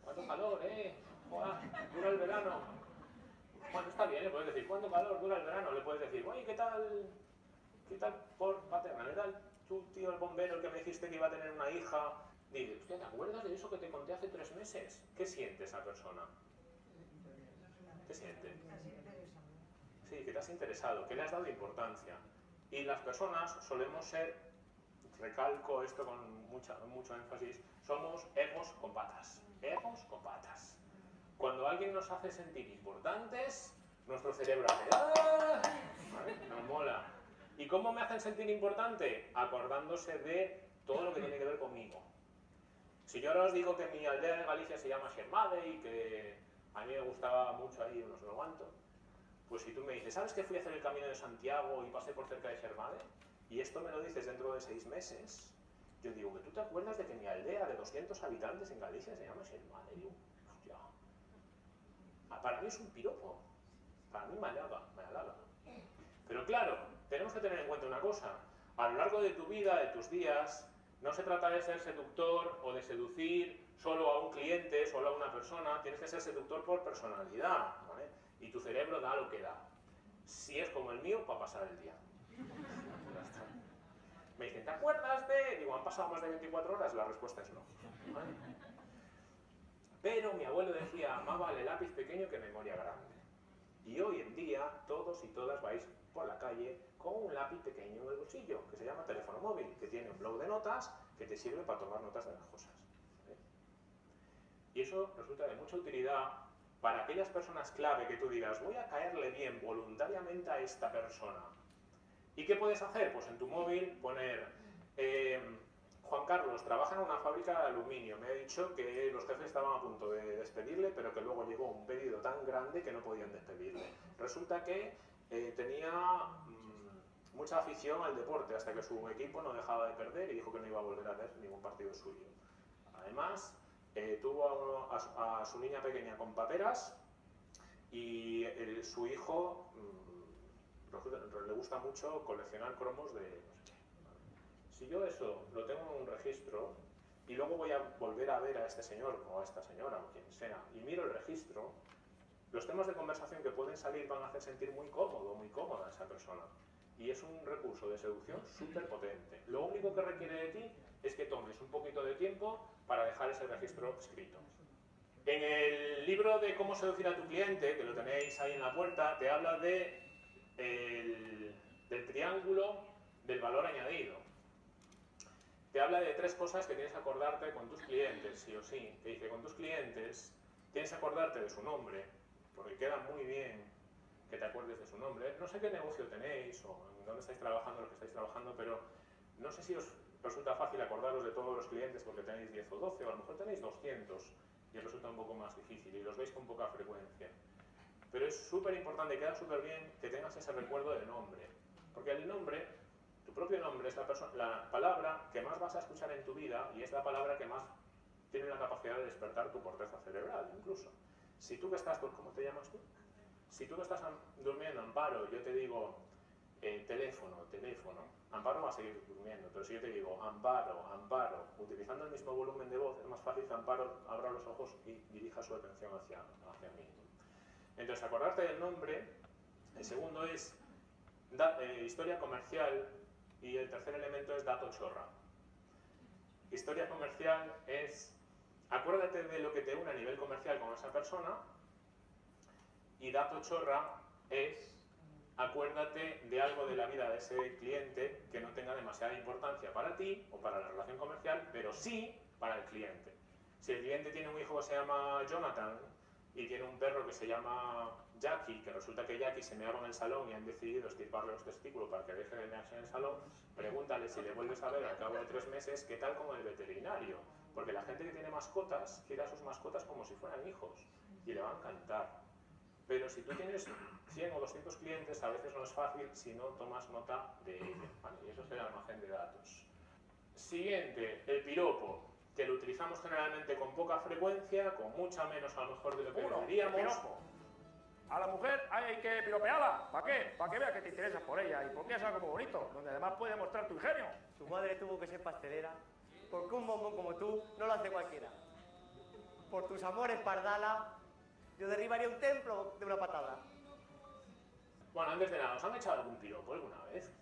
¿Cuánto calor, eh? Hola, dura el verano. Bueno, está bien, le puedes decir, ¿cuánto calor dura el verano? Le puedes decir, oye, ¿qué tal? ¿Qué tal por paterna? ¿Qué tal tú, tío, el bombero, el que me dijiste que iba a tener una hija? Dice, hostia, ¿te acuerdas de eso que te conté hace tres meses? ¿Qué siente esa persona? ¿Qué siente? Sí, que te has interesado, que le has dado importancia. Y las personas solemos ser, recalco esto con mucha, mucho énfasis, somos egos con patas. Egos con patas. Cuando alguien nos hace sentir importantes, nuestro cerebro hace ¡Ah! ¿Vale? Nos mola. ¿Y cómo me hacen sentir importante? Acordándose de todo lo que tiene que ver conmigo. Si yo ahora os digo que mi aldea de Galicia se llama Xermade y que a mí me gustaba mucho ahí unos lo aguanto, pues si tú me dices, ¿sabes que fui a hacer el camino de Santiago y pasé por cerca de Xermade? Y esto me lo dices dentro de seis meses, yo digo, que tú te acuerdas de que mi aldea de 200 habitantes en Galicia se llama Xermade. Digo, hostia. Ah, Para mí es un piropo. Para mí me halaga, me halaga. Pero claro, tenemos que tener en cuenta una cosa. A lo largo de tu vida, de tus días, no se trata de ser seductor o de seducir solo a un cliente, solo a una persona. Tienes que ser seductor por personalidad. ¿vale? Y tu cerebro da lo que da. Si es como el mío, para pasar el día. Me dicen, ¿te acuerdas de...? Digo, ¿han pasado más de 24 horas? La respuesta es no. ¿vale? Pero mi abuelo decía, más vale lápiz pequeño que memoria grande. Y hoy en día todos y todas vais por la calle con un lápiz pequeño en el bolsillo, que se llama teléfono móvil, que tiene un blog de notas que te sirve para tomar notas de las cosas. ¿eh? Y eso resulta de mucha utilidad para aquellas personas clave que tú digas, voy a caerle bien voluntariamente a esta persona. ¿Y qué puedes hacer? Pues en tu móvil poner, eh, Juan Carlos trabaja en una fábrica de aluminio, me ha dicho que los jefes estaban a punto de despedirle, pero que luego llegó un pedido tan grande que no podían despedirle. Resulta que eh, tenía mucha afición al deporte, hasta que su equipo no dejaba de perder y dijo que no iba a volver a ver ningún partido suyo. Además, eh, tuvo a, uno- a a su niña pequeña con paperas y el- su hijo mm, resulta- le gusta mucho coleccionar cromos de no sé qué. Si yo eso lo tengo en un registro y luego voy a volver a ver a este señor o a esta señora o quien sea y miro el registro, los temas de conversación que pueden salir van a hacer sentir muy cómodo, muy cómoda a esa persona. Y es un recurso de seducción súper potente. Lo único que requiere de ti es que tomes un poquito de tiempo para dejar ese registro escrito. En el libro de cómo seducir a tu cliente, que lo tenéis ahí en la puerta, te habla de el- del triángulo del valor añadido. Te habla de tres cosas que tienes que acordarte con tus clientes, sí o sí. Te dice, con tus clientes tienes que acordarte de su nombre, porque queda muy bien te acuerdes de su nombre. No sé qué negocio tenéis o en dónde estáis trabajando, lo que estáis trabajando, pero no sé si os resulta fácil acordaros de todos los clientes porque tenéis 10 o 12, o a lo mejor tenéis 200 y resulta un poco más difícil y los veis con poca frecuencia. Pero es súper importante, queda súper bien que tengas ese recuerdo del nombre. Porque el nombre, tu propio nombre, es la, palabra que más vas a escuchar en tu vida y es la palabra que más tiene la capacidad de despertar tu corteza cerebral, incluso. Si tú que estás, ¿cómo te llamas tú? Si tú que estás durmiendo, Amparo, yo te digo eh, teléfono, teléfono, Amparo va a seguir durmiendo, pero si yo te digo Amparo, Amparo, utilizando el mismo volumen de voz, es más fácil que Amparo abra los ojos y dirija su atención hacia, hacia mí. Entonces, acordarte del nombre, el segundo es eh, historia comercial y el tercer elemento es dato chorra. Historia comercial es acuérdate de lo que te une a nivel comercial con esa persona y dato chorra es acuérdate de algo de la vida de ese cliente que no tenga demasiada importancia para ti o para la relación comercial, pero sí para el cliente. Si el cliente tiene un hijo que se llama Jonathan y tiene un perro que se llama Jackie, que resulta que Jackie se meaba en el salón y han decidido estirparle los testículos para que deje de mearse en el salón, pregúntale si le vuelves a ver al cabo de tres meses qué tal con el veterinario. Porque la gente que tiene mascotas quiere a sus mascotas como si fueran hijos y le va a encantar. Pero si tú tienes 100 o 200 clientes, a veces no es fácil si no tomas nota de ello. ¿vale? Y eso es el almacén de datos. Siguiente, el piropo, que lo utilizamos generalmente con poca frecuencia, con mucha menos a lo mejor de lo que Uno, deberíamos. piropo. A la mujer hay que piropearla. ¿Para qué? Para que vea que te interesas por ella y porque es algo muy bonito, donde además puede mostrar tu ingenio. Tu madre tuvo que ser pastelera, porque un bombón como tú no lo hace cualquiera. Por tus amores, Pardala, yo derribaría un templo de una patada. Bueno, antes de nada, ¿os han echado algún piropo alguna vez?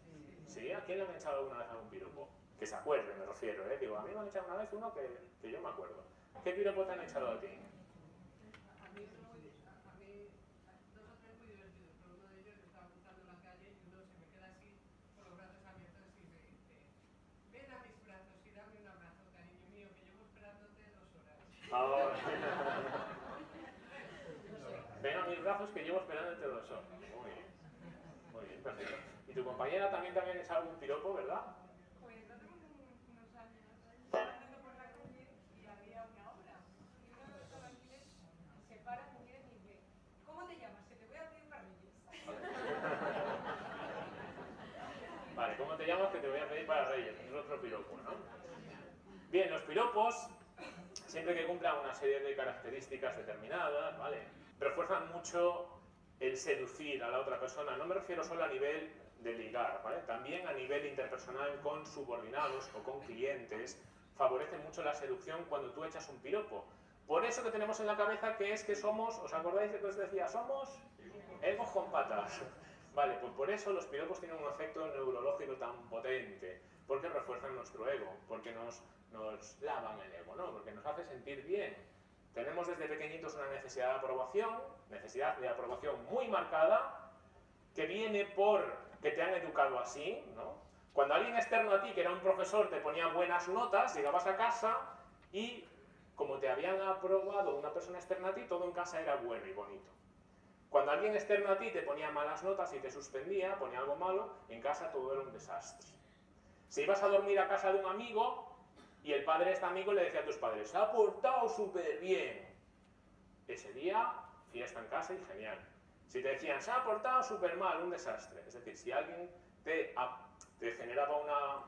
¿Sí? ¿A quién le han echado alguna vez algún piropo? Que se acuerde, me refiero, ¿eh? Digo, a mí me han echado una vez uno que, que yo me acuerdo. ¿Qué piropo te han echado a ti? A mí eso muy, a mí dos o tres muy divertidos, pero uno de ellos yo estaba montando en la calle y uno se me queda así con los brazos abiertos y me dice, ven a mis brazos y dame un abrazo, cariño mío, que llevo esperándote dos horas. Ahora. Que llevo esperándote dos horas. Muy bien. Muy bien, perfecto. ¿Y tu compañera también habían echado algún piropo, verdad? Pues unos años estaba andando por la calle y había una obra. Y uno de los albañiles se para, y dice, ¿cómo te llamas? Que te voy a pedir parrillas. Vale, ¿cómo te llamas? Que te voy a pedir para Reyes. Es otro piropo, ¿no? Bien, los piropos, siempre que cumplan una serie de características determinadas, ¿vale? Refuerzan mucho el seducir a la otra persona. No me refiero solo a nivel de ligar, ¿vale? También a nivel interpersonal con subordinados o con clientes. Favorece mucho la seducción cuando tú echas un piropo. Por eso que tenemos en la cabeza que es que somos, ¿os acordáis de que os decía? Somos egos con patas. Vale, pues por eso los piropos tienen un efecto neurológico tan potente, porque refuerzan nuestro ego, porque nos, nos lavan el ego, ¿no? Porque nos hace sentir bien. Tenemos desde pequeñitos una necesidad de aprobación, necesidad de aprobación muy marcada, que viene por que te han educado así, ¿no? Cuando alguien externo a ti, que era un profesor, te ponía buenas notas, llegabas a casa y como te habían aprobado una persona externa a ti, todo en casa era bueno y bonito. Cuando alguien externo a ti te ponía malas notas y te suspendía, ponía algo malo, en casa todo era un desastre. Si ibas a dormir a casa de un amigo y el padre de este amigo le decía a tus padres, se ha portado súper bien. Ese día, fiesta en casa y genial. Si te decían, se ha portado súper mal, un desastre. Es decir, si alguien te, te generaba una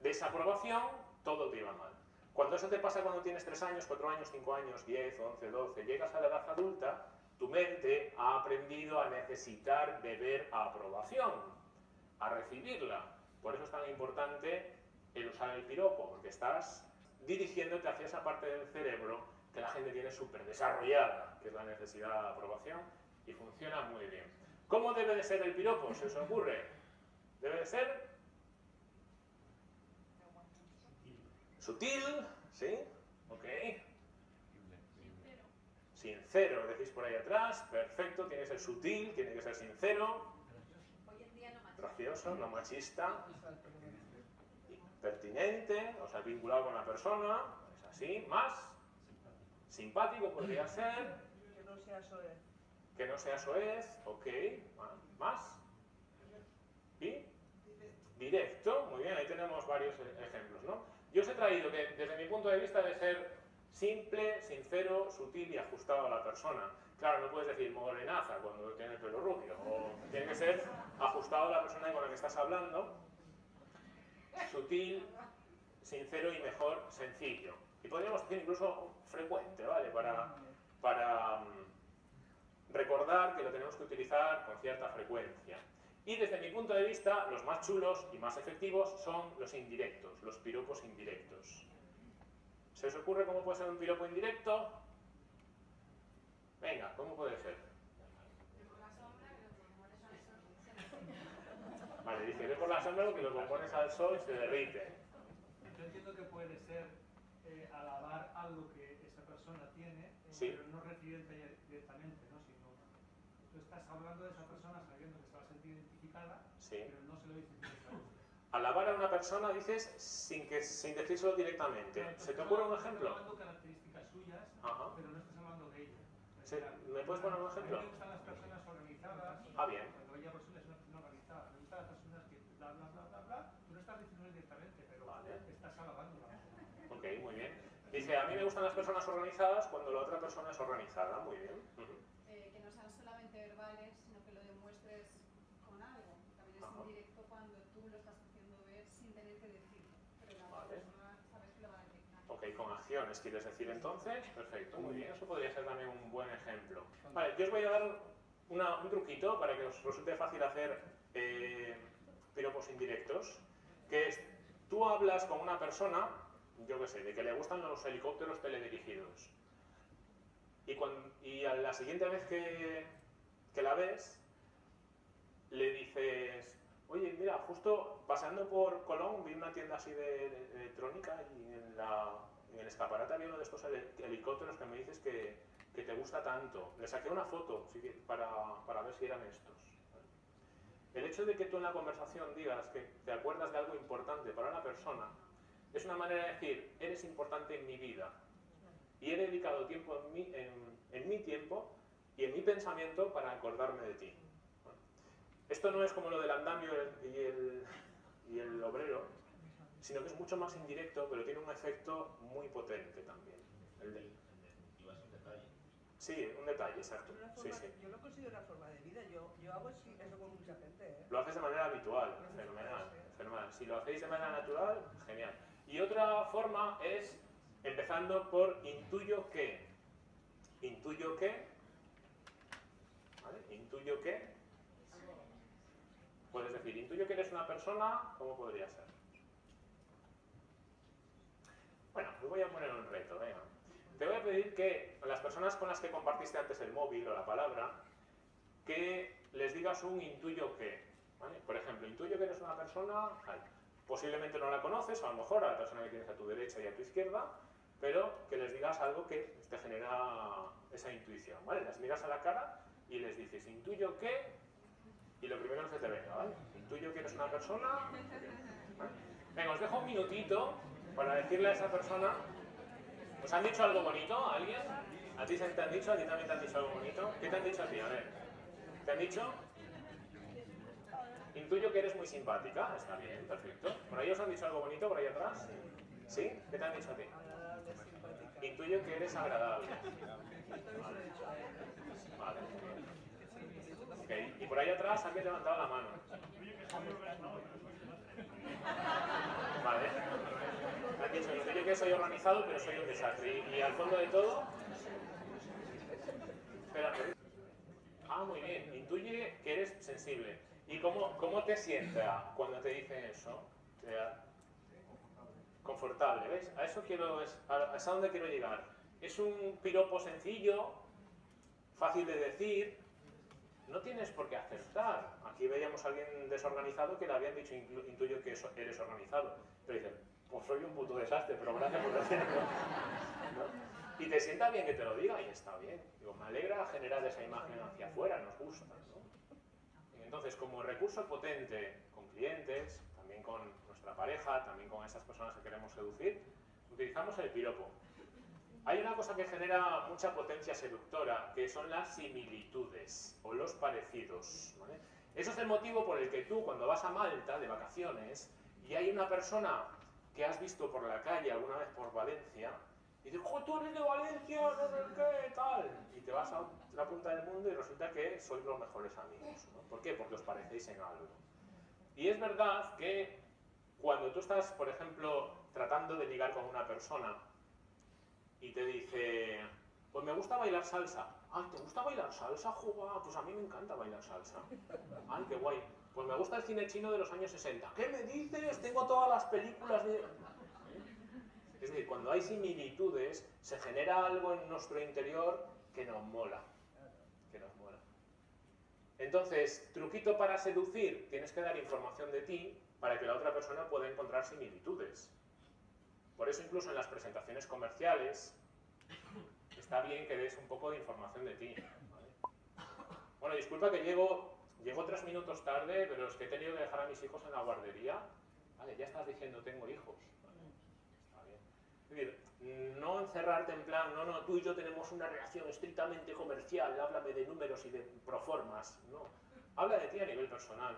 desaprobación, todo te iba mal. Cuando eso te pasa cuando tienes 3 años, 4 años, 5 años, 10, 11, 12, llegas a la edad adulta, tu mente ha aprendido a necesitar beber aprobación, a recibirla. Por eso es tan importante el usar el piropo, porque estás dirigiéndote hacia esa parte del cerebro que la gente tiene súper desarrollada, que es la necesidad de aprobación, y funciona muy bien. ¿Cómo debe de ser el piropo? ¿Se os ocurre? Debe de ser sutil, ¿sí? Ok. Sincero, decís por ahí atrás, perfecto, tiene que ser sutil, tiene que ser sincero, Hoy en día no más. gracioso, no machista, pertinente, o sea, vinculado con la persona, es así, más simpático podría ser, Que no sea soez. que no sea soez, ok, más, y directo, muy bien, ahí tenemos varios e- ejemplos, ¿no? Yo os he traído que desde mi punto de vista debe ser simple, sincero, sutil y ajustado a la persona. Claro, no puedes decir morenaza cuando tiene el pelo rubio, o tiene que ser ajustado a la persona con la que estás hablando, sutil, sincero y mejor sencillo. Y podríamos decir incluso frecuente, ¿vale? Para, para mm, recordar que lo tenemos que utilizar con cierta frecuencia. Y desde mi punto de vista, los más chulos y más efectivos son los indirectos, los piropos indirectos. ¿Se os ocurre cómo puede ser un piropo indirecto? Venga, ¿cómo puede ser? Vale, dice, ve por la sombra que lo compones al sol y se derrite. Yo entiendo que puede ser eh, alabar algo que esa persona tiene, Sí. pero no referirte a ella directamente, ¿no? Sino, tú estás hablando de esa persona sabiendo que se va a sentir identificada, Sí. pero no se lo dices directamente. Alabar a una persona dices sin, que, sin decírselo directamente. Claro, ¿Se te ocurre un ejemplo? Estás hablando características suyas, Ajá. pero no estás hablando de ella. Sí, ¿me puedes poner un ejemplo? A mí me gustan las personas organizadas. Ah, bien. Cuando ella persona es una persona organizada. Me gustan las personas que bla, bla, bla, bla, bla. Tú no estás diciendo directamente, pero Vale. estás alabándola. Ok, muy bien. Dice, a mí me gustan las personas organizadas cuando la otra persona es organizada. Muy bien. Ujú. eh, que no sean solamente verbales, sino que lo demuestres con algo. También es Ajá. indirecto cuando tú lo estás haciendo ver sin tener que decirlo, pero la otra Vale. persona sabes que lo va a detectar. Ok, con acciones quieres decir entonces. Perfecto, muy bien. Eso podría ser también un buen ejemplo. Vale, yo os voy a dar una- un truquito para que os resulte fácil hacer eh, piropos indirectos. Que es, tú hablas con una persona, yo qué sé, de que le gustan los helicópteros teledirigidos. Y, cuan- y a la siguiente vez que, que la ves, le dices, oye, mira, justo paseando por Colón vi una tienda así de, de- electrónica y en, la, en el escaparate había uno de estos heli- helicópteros que me dices que, que te gusta tanto. Le saqué una foto para, para ver si eran estos. El hecho de que tú en la conversación digas que te acuerdas de algo importante para una persona es una manera de decir, eres importante en mi vida y he dedicado tiempo en mi, en, en mi tiempo y en mi pensamiento para acordarme de ti. Esto no es como lo del andamio y el, y el obrero, sino que es mucho más indirecto, pero tiene un efecto muy potente también. El de- Y vas un detalle. sí, un detalle, exacto. Sí, sí. Yo lo considero una forma de vida. Yo, yo hago eso con mucha gente. ¿eh? Lo haces de manera habitual, fenomenal, fenomenal. Si lo hacéis de manera natural, genial. Y otra forma es empezando por intuyo que. Intuyo que. ¿Vale? Intuyo que. Puedes decir, intuyo que eres una persona, ¿cómo podría ser? Bueno, os voy a poner un reto, venga. Te voy a pedir que las personas con las que compartiste antes el móvil o la palabra, que les digas un intuyo que. Por ejemplo, intuyo que eres una persona. Posiblemente no la conoces, o a lo mejor a la persona que tienes a tu derecha y a tu izquierda, pero que les digas algo que te genera esa intuición. ¿vale? Las miras a la cara y les dices, intuyo que, y lo primero que se te venga, ¿vale? Intuyo que eres una persona. Venga, os dejo un minutito para decirle a esa persona. ¿Os han dicho algo bonito a alguien? ¿A ti se te han dicho? ¿A ti también te han dicho algo bonito? ¿Qué te han dicho a ti? A ver. ¿Te han dicho? Intuyo que eres muy simpática. Está bien, perfecto. ¿Por ahí os han dicho algo bonito por ahí atrás? ¿Sí? ¿Qué te han dicho a ti? Intuyo que eres agradable. Vale. Ok, y por ahí atrás alguien levantado la mano. Vale. Dicho, intuyo que soy organizado, pero soy un desastre. Y, y al fondo de todo... Espera. Ah, muy bien. Intuye que eres sensible. ¿Y cómo, cómo te sienta cuando te dicen eso? Te da- confortable, ¿ves? A eso quiero, a, a donde quiero llegar. Es un piropo sencillo, fácil de decir, no tienes por qué acertar. Aquí veíamos a alguien desorganizado que le habían dicho, "Inclu- intuyo que eres organizado. Pero dicen, pues soy un puto desastre, pero gracias por decirlo. ¿No? Y te sienta bien que te lo diga y está bien. Digo, me alegra generar esa imagen hacia afuera, nos gusta. Entonces, como recurso potente con clientes, también con nuestra pareja, también con esas personas que queremos seducir, utilizamos el piropo. Hay una cosa que genera mucha potencia seductora, que son las similitudes o los parecidos. ¿vale? Eso es el motivo por el que tú, cuando vas a Malta de vacaciones y hay una persona que has visto por la calle alguna vez por Valencia, dices, ¡jo, tú eres de Valencia! No sé qué, tal. Y te vas a la punta del mundo y resulta que sois los mejores amigos. ¿Por qué? Porque os parecéis en algo. Y es verdad que cuando tú estás, por ejemplo, tratando de ligar con una persona y te dice, pues me gusta bailar salsa. Ay, ¿te gusta bailar salsa? Juga, pues a mí me encanta bailar salsa. Ay, qué guay. Pues me gusta el cine chino de los años 60. ¿Qué me dices? Tengo todas las películas de... Es decir, cuando hay similitudes, se genera algo en nuestro interior que nos mola. Que nos mola. Entonces, truquito para seducir, tienes que dar información de ti para que la otra persona pueda encontrar similitudes. Por eso incluso en las presentaciones comerciales está bien que des un poco de información de ti. ¿vale? Bueno, disculpa que llego, llego tres minutos tarde, pero es que he tenido que dejar a mis hijos en la guardería. Vale, ya estás diciendo tengo hijos. Vale, está bien. Es decir, no encerrarte en plan, no, no, tú y yo tenemos una relación estrictamente comercial, háblame de números y de proformas. No, habla de ti a nivel personal.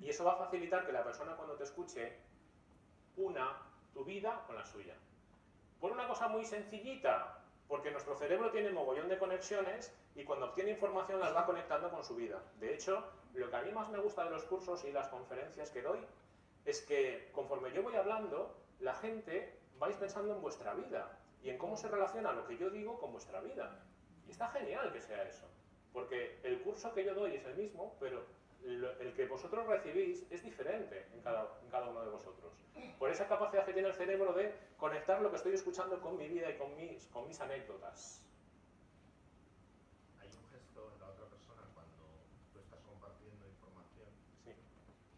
Y eso va a facilitar que la persona cuando te escuche una tu vida con la suya. Por una cosa muy sencillita, porque nuestro cerebro tiene mogollón de conexiones y cuando obtiene información las va conectando con su vida. De hecho, lo que a mí más me gusta de los cursos y las conferencias que doy es que conforme yo voy hablando, la gente vais pensando en vuestra vida y en cómo se relaciona lo que yo digo con vuestra vida. Y está genial que sea eso, porque el curso que yo doy es el mismo, pero el que vosotros recibís es diferente en cada, uno de vosotros. Por esa capacidad que tiene el cerebro de conectar lo que estoy escuchando con mi vida y con mis anécdotas. Hay un gesto en la otra persona cuando tú estás compartiendo información sí.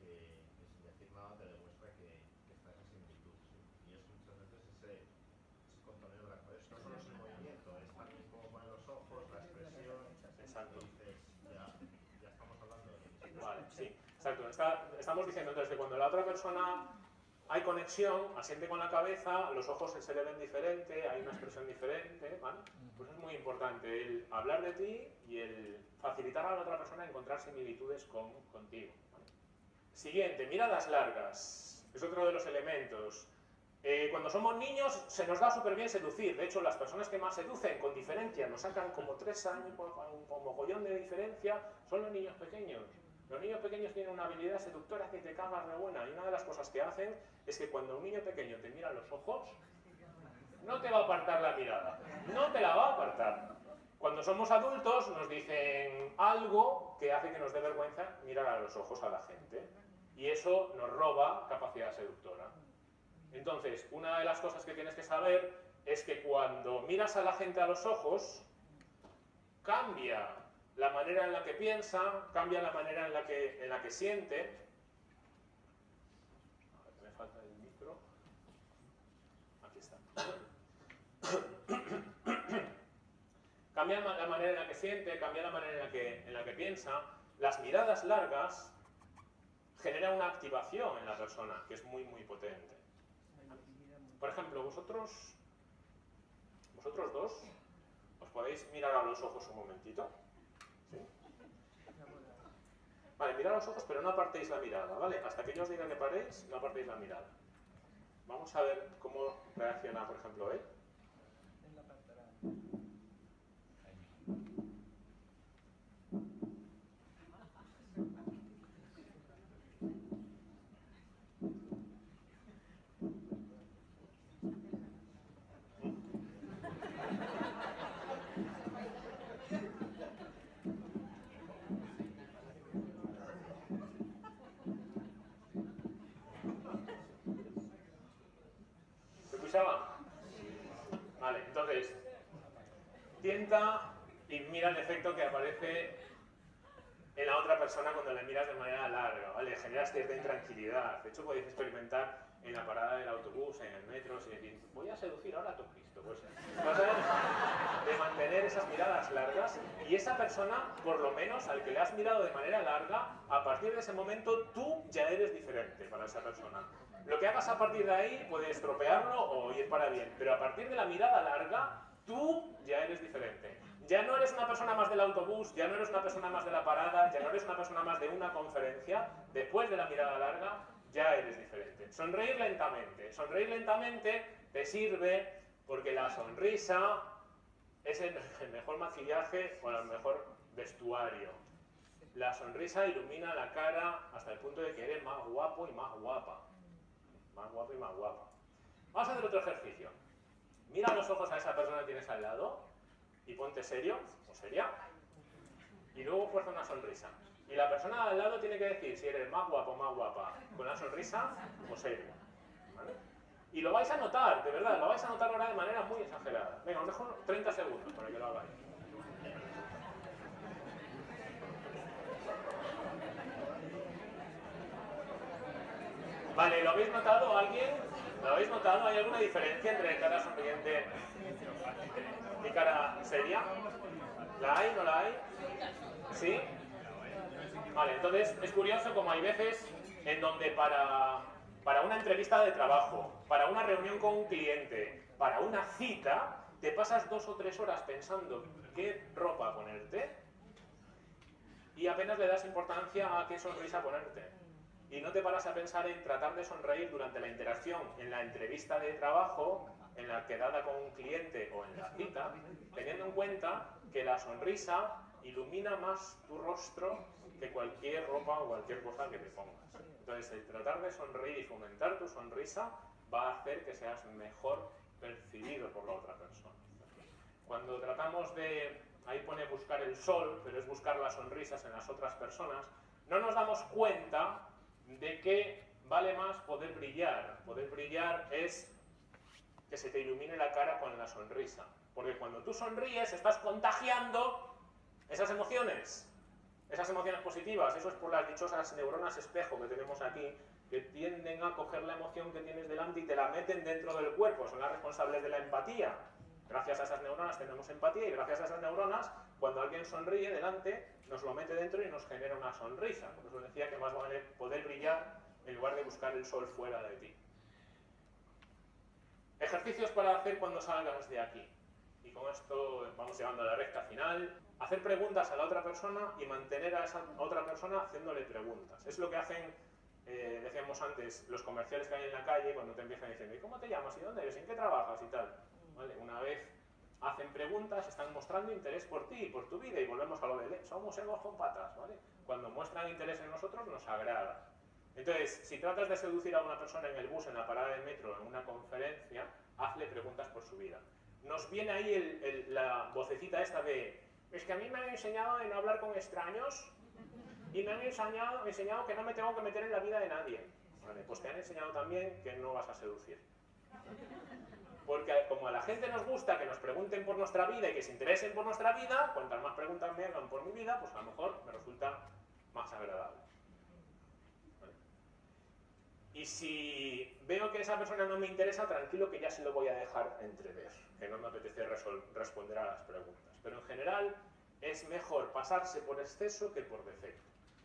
que, que, sin decir nada te demuestra que, que está esa similitud. ¿sí? Y es muchas veces ese, ese contoneo de la cabeza. No solo es el movimiento, es también cómo ponen los ojos, la expresión. Exacto. Dices, ya, ya estamos hablando de lo mismo. Vale, sí, exacto. Está, estamos diciendo que cuando la otra persona hay conexión, asiente con la cabeza, los ojos se le ven diferente, hay una expresión diferente, ¿vale? Pues es muy importante el hablar de ti y el facilitar a la otra persona encontrar similitudes con, contigo. ¿vale? Siguiente, miradas largas. Es otro de los elementos. Eh, cuando somos niños se nos da súper bien seducir. De hecho, las personas que más seducen con diferencia, nos sacan como tres años, un mogollón de diferencia, son los niños pequeños. Los niños pequeños tienen una habilidad seductora que te cagas de buena. Y una de las cosas que hacen es que cuando un niño pequeño te mira a los ojos, no te va a apartar la mirada. No te la va a apartar. Cuando somos adultos nos dicen algo que hace que nos dé vergüenza mirar a los ojos a la gente. Y eso nos roba capacidad seductora. Entonces, una de las cosas que tienes que saber es que cuando miras a la gente a los ojos, cambia la manera en la que piensa, cambia la manera en la que, en la que siente. A ver, me falta el micro. Aquí está. cambia la manera en la que siente, cambia la manera en la que, en la que piensa. Las miradas largas generan una activación en la persona que es muy, muy potente. Por ejemplo, vosotros, vosotros dos, os podéis mirar a los ojos un momentito. Vale, mirad los ojos, pero no apartéis la mirada, ¿vale? Hasta que yo os diga que paréis, no apartéis la mirada. Vamos a ver cómo reacciona, por ejemplo, él. ¿Se escuchaba? Vale, entonces, tienta y mira el efecto que aparece en la otra persona cuando le miras de manera larga, ¿vale? Generas cierta intranquilidad. De hecho, podéis experimentar en la parada del autobús, en el metro, si decís, voy a seducir ahora a tu Cristo. Pues vas de mantener esas miradas largas y esa persona, por lo menos al que le has mirado de manera larga, a partir de ese momento tú ya eres diferente para esa persona. Lo que hagas a partir de ahí puede estropearlo o ir para bien, pero a partir de la mirada larga, tú ya eres diferente. Ya no eres una persona más del autobús, ya no eres una persona más de la parada, ya no eres una persona más de una conferencia. Después de la mirada larga, ya eres diferente. Sonreír lentamente. Sonreír lentamente te sirve porque la sonrisa es el, mejor maquillaje o el mejor vestuario. La sonrisa ilumina la cara hasta el punto de que eres más guapo y más guapa. Más guapo y más guapa. Vamos a hacer otro ejercicio. Mira los ojos a esa persona que tienes al lado y ponte serio o seria. Y luego fuerza una sonrisa. Y la persona al lado tiene que decir si eres más guapo o más guapa, con una sonrisa o serio. ¿Vale? Y lo vais a notar, de verdad, lo vais a notar ahora de manera muy exagerada. Venga, os dejo 30 segundos para que lo hagáis. Vale, ¿lo habéis notado alguien? ¿Lo habéis notado? ¿Hay alguna diferencia entre cara sonriente y cara seria? ¿La hay? ¿No la hay? ¿Sí? Vale, entonces es curioso como hay veces en donde para, para una entrevista de trabajo, para una reunión con un cliente, para una cita, te pasas dos o tres horas pensando qué ropa ponerte y apenas le das importancia a qué sonrisa ponerte. Y no te paras a pensar en tratar de sonreír durante la interacción en la entrevista de trabajo, en la quedada con un cliente o en la cita, teniendo en cuenta que la sonrisa ilumina más tu rostro que cualquier ropa o cualquier cosa que te pongas. Entonces, el tratar de sonreír y fomentar tu sonrisa va a hacer que seas mejor percibido por la otra persona. Cuando tratamos de, ahí pone buscar el sol, pero es buscar las sonrisas en las otras personas, no nos damos cuenta de que vale más poder brillar. Poder brillar es que se te ilumine la cara con la sonrisa. Porque cuando tú sonríes estás contagiando esas emociones. Esas emociones positivas, eso es por las dichosas neuronas espejo que tenemos aquí, que tienden a coger la emoción que tienes delante y te la meten dentro del cuerpo, son las responsables de la empatía. Gracias a esas neuronas tenemos empatía y gracias a esas neuronas, cuando alguien sonríe delante, nos lo mete dentro y nos genera una sonrisa. Por eso decía que más vale poder brillar en lugar de buscar el sol fuera de ti. Ejercicios para hacer cuando salgas de aquí. Y con esto vamos llegando a la recta final hacer preguntas a la otra persona y mantener a esa otra persona haciéndole preguntas. Es lo que hacen, eh, decíamos antes, los comerciales que hay en la calle cuando te empiezan diciendo ¿y cómo te llamas? ¿y dónde eres? ¿en qué trabajas? y tal. Una vez hacen preguntas, están mostrando interés por ti y por tu vida y volvemos a lo de somos egos con patas. ¿vale? Cuando muestran interés en nosotros nos agrada. Entonces, si tratas de seducir a una persona en el bus, en la parada del metro, en una conferencia, hazle preguntas por su vida. Nos viene ahí la vocecita esta de es que a mí me han enseñado en no hablar con extraños y me han enseñado, enseñado que no me tengo que meter en la vida de nadie. Vale, pues te han enseñado también que no vas a seducir. Porque como a la gente nos gusta que nos pregunten por nuestra vida y que se interesen por nuestra vida, cuantas más preguntas me hagan por mi vida, pues a lo mejor me resulta más agradable. Y si veo que esa persona no me interesa, tranquilo que ya se lo voy a dejar entrever, que no me apetece responder a las preguntas pero en general es mejor pasarse por exceso que por defecto.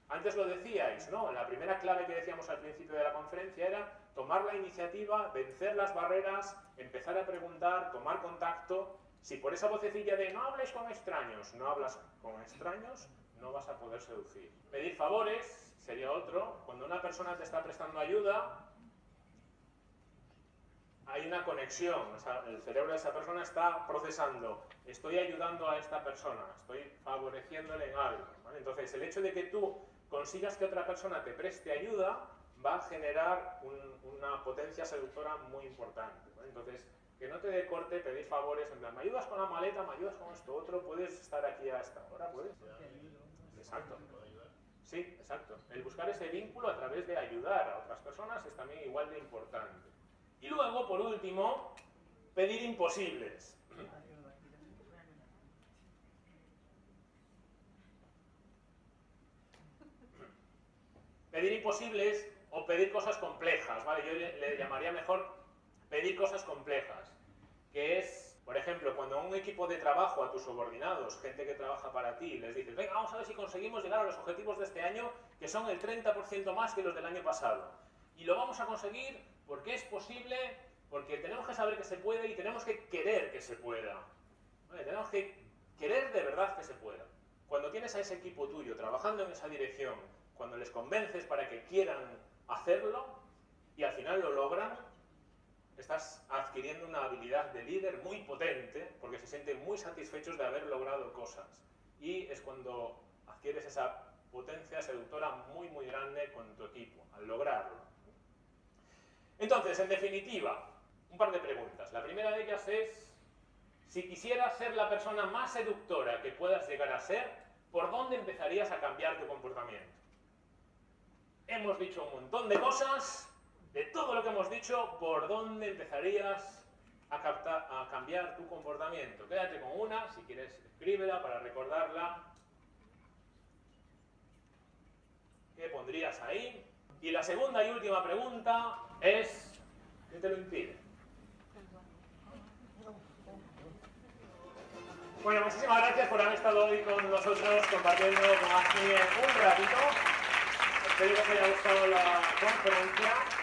Antes lo decíais, ¿no? La primera clave que decíamos al principio de la conferencia era tomar la iniciativa, vencer las barreras, empezar a preguntar, tomar contacto. Si por esa vocecilla de no hables con extraños, no hablas con extraños, no vas a poder seducir. Pedir favores sería otro. Cuando una persona te está prestando ayuda, hay una conexión, el cerebro de esa persona está procesando, estoy ayudando a esta persona, estoy favoreciéndole en algo. Entonces, el hecho de que tú consigas que otra persona te preste ayuda va a generar una potencia seductora muy importante. Entonces, que no te dé corte pedir favores, en me ayudas con la maleta, me ayudas con esto otro, puedes estar aquí a esta hora, puedes. Exacto. Sí, exacto. El buscar ese vínculo a través de ayudar a otras personas es también igual de importante. Y luego, por último, pedir imposibles. Pedir imposibles o pedir cosas complejas, ¿vale? Yo le, llamaría mejor pedir cosas complejas, que es, por ejemplo, cuando un equipo de trabajo a tus subordinados, gente que trabaja para ti, les dices, venga, vamos a ver si conseguimos llegar a los objetivos de este año, que son el 30% más que los del año pasado. Y lo vamos a conseguir porque es posible, porque tenemos que saber que se puede y tenemos que querer que se pueda. Tenemos que querer de verdad que se pueda. Cuando tienes a ese equipo tuyo trabajando en esa dirección, cuando les convences para que quieran hacerlo y al final lo logran, estás adquiriendo una habilidad de líder muy potente porque se sienten muy satisfechos de haber logrado cosas. Y es cuando adquieres esa potencia seductora muy muy grande con tu equipo, al lograrlo. Entonces, en definitiva, un par de preguntas. La primera de ellas es, si quisieras ser la persona más seductora que puedas llegar a ser, ¿por dónde empezarías a cambiar tu comportamiento? Hemos dicho un montón de cosas, de todo lo que hemos dicho, ¿por dónde empezarías a, a cambiar tu comportamiento? Quédate con una, si quieres escríbela para recordarla. ¿Qué pondrías ahí? Y la segunda y última pregunta es, ¿Qué te lo impide? Bueno, muchísimas gracias por haber estado hoy con nosotros compartiendo con Agni un ratito. Espero que os haya gustado la conferencia.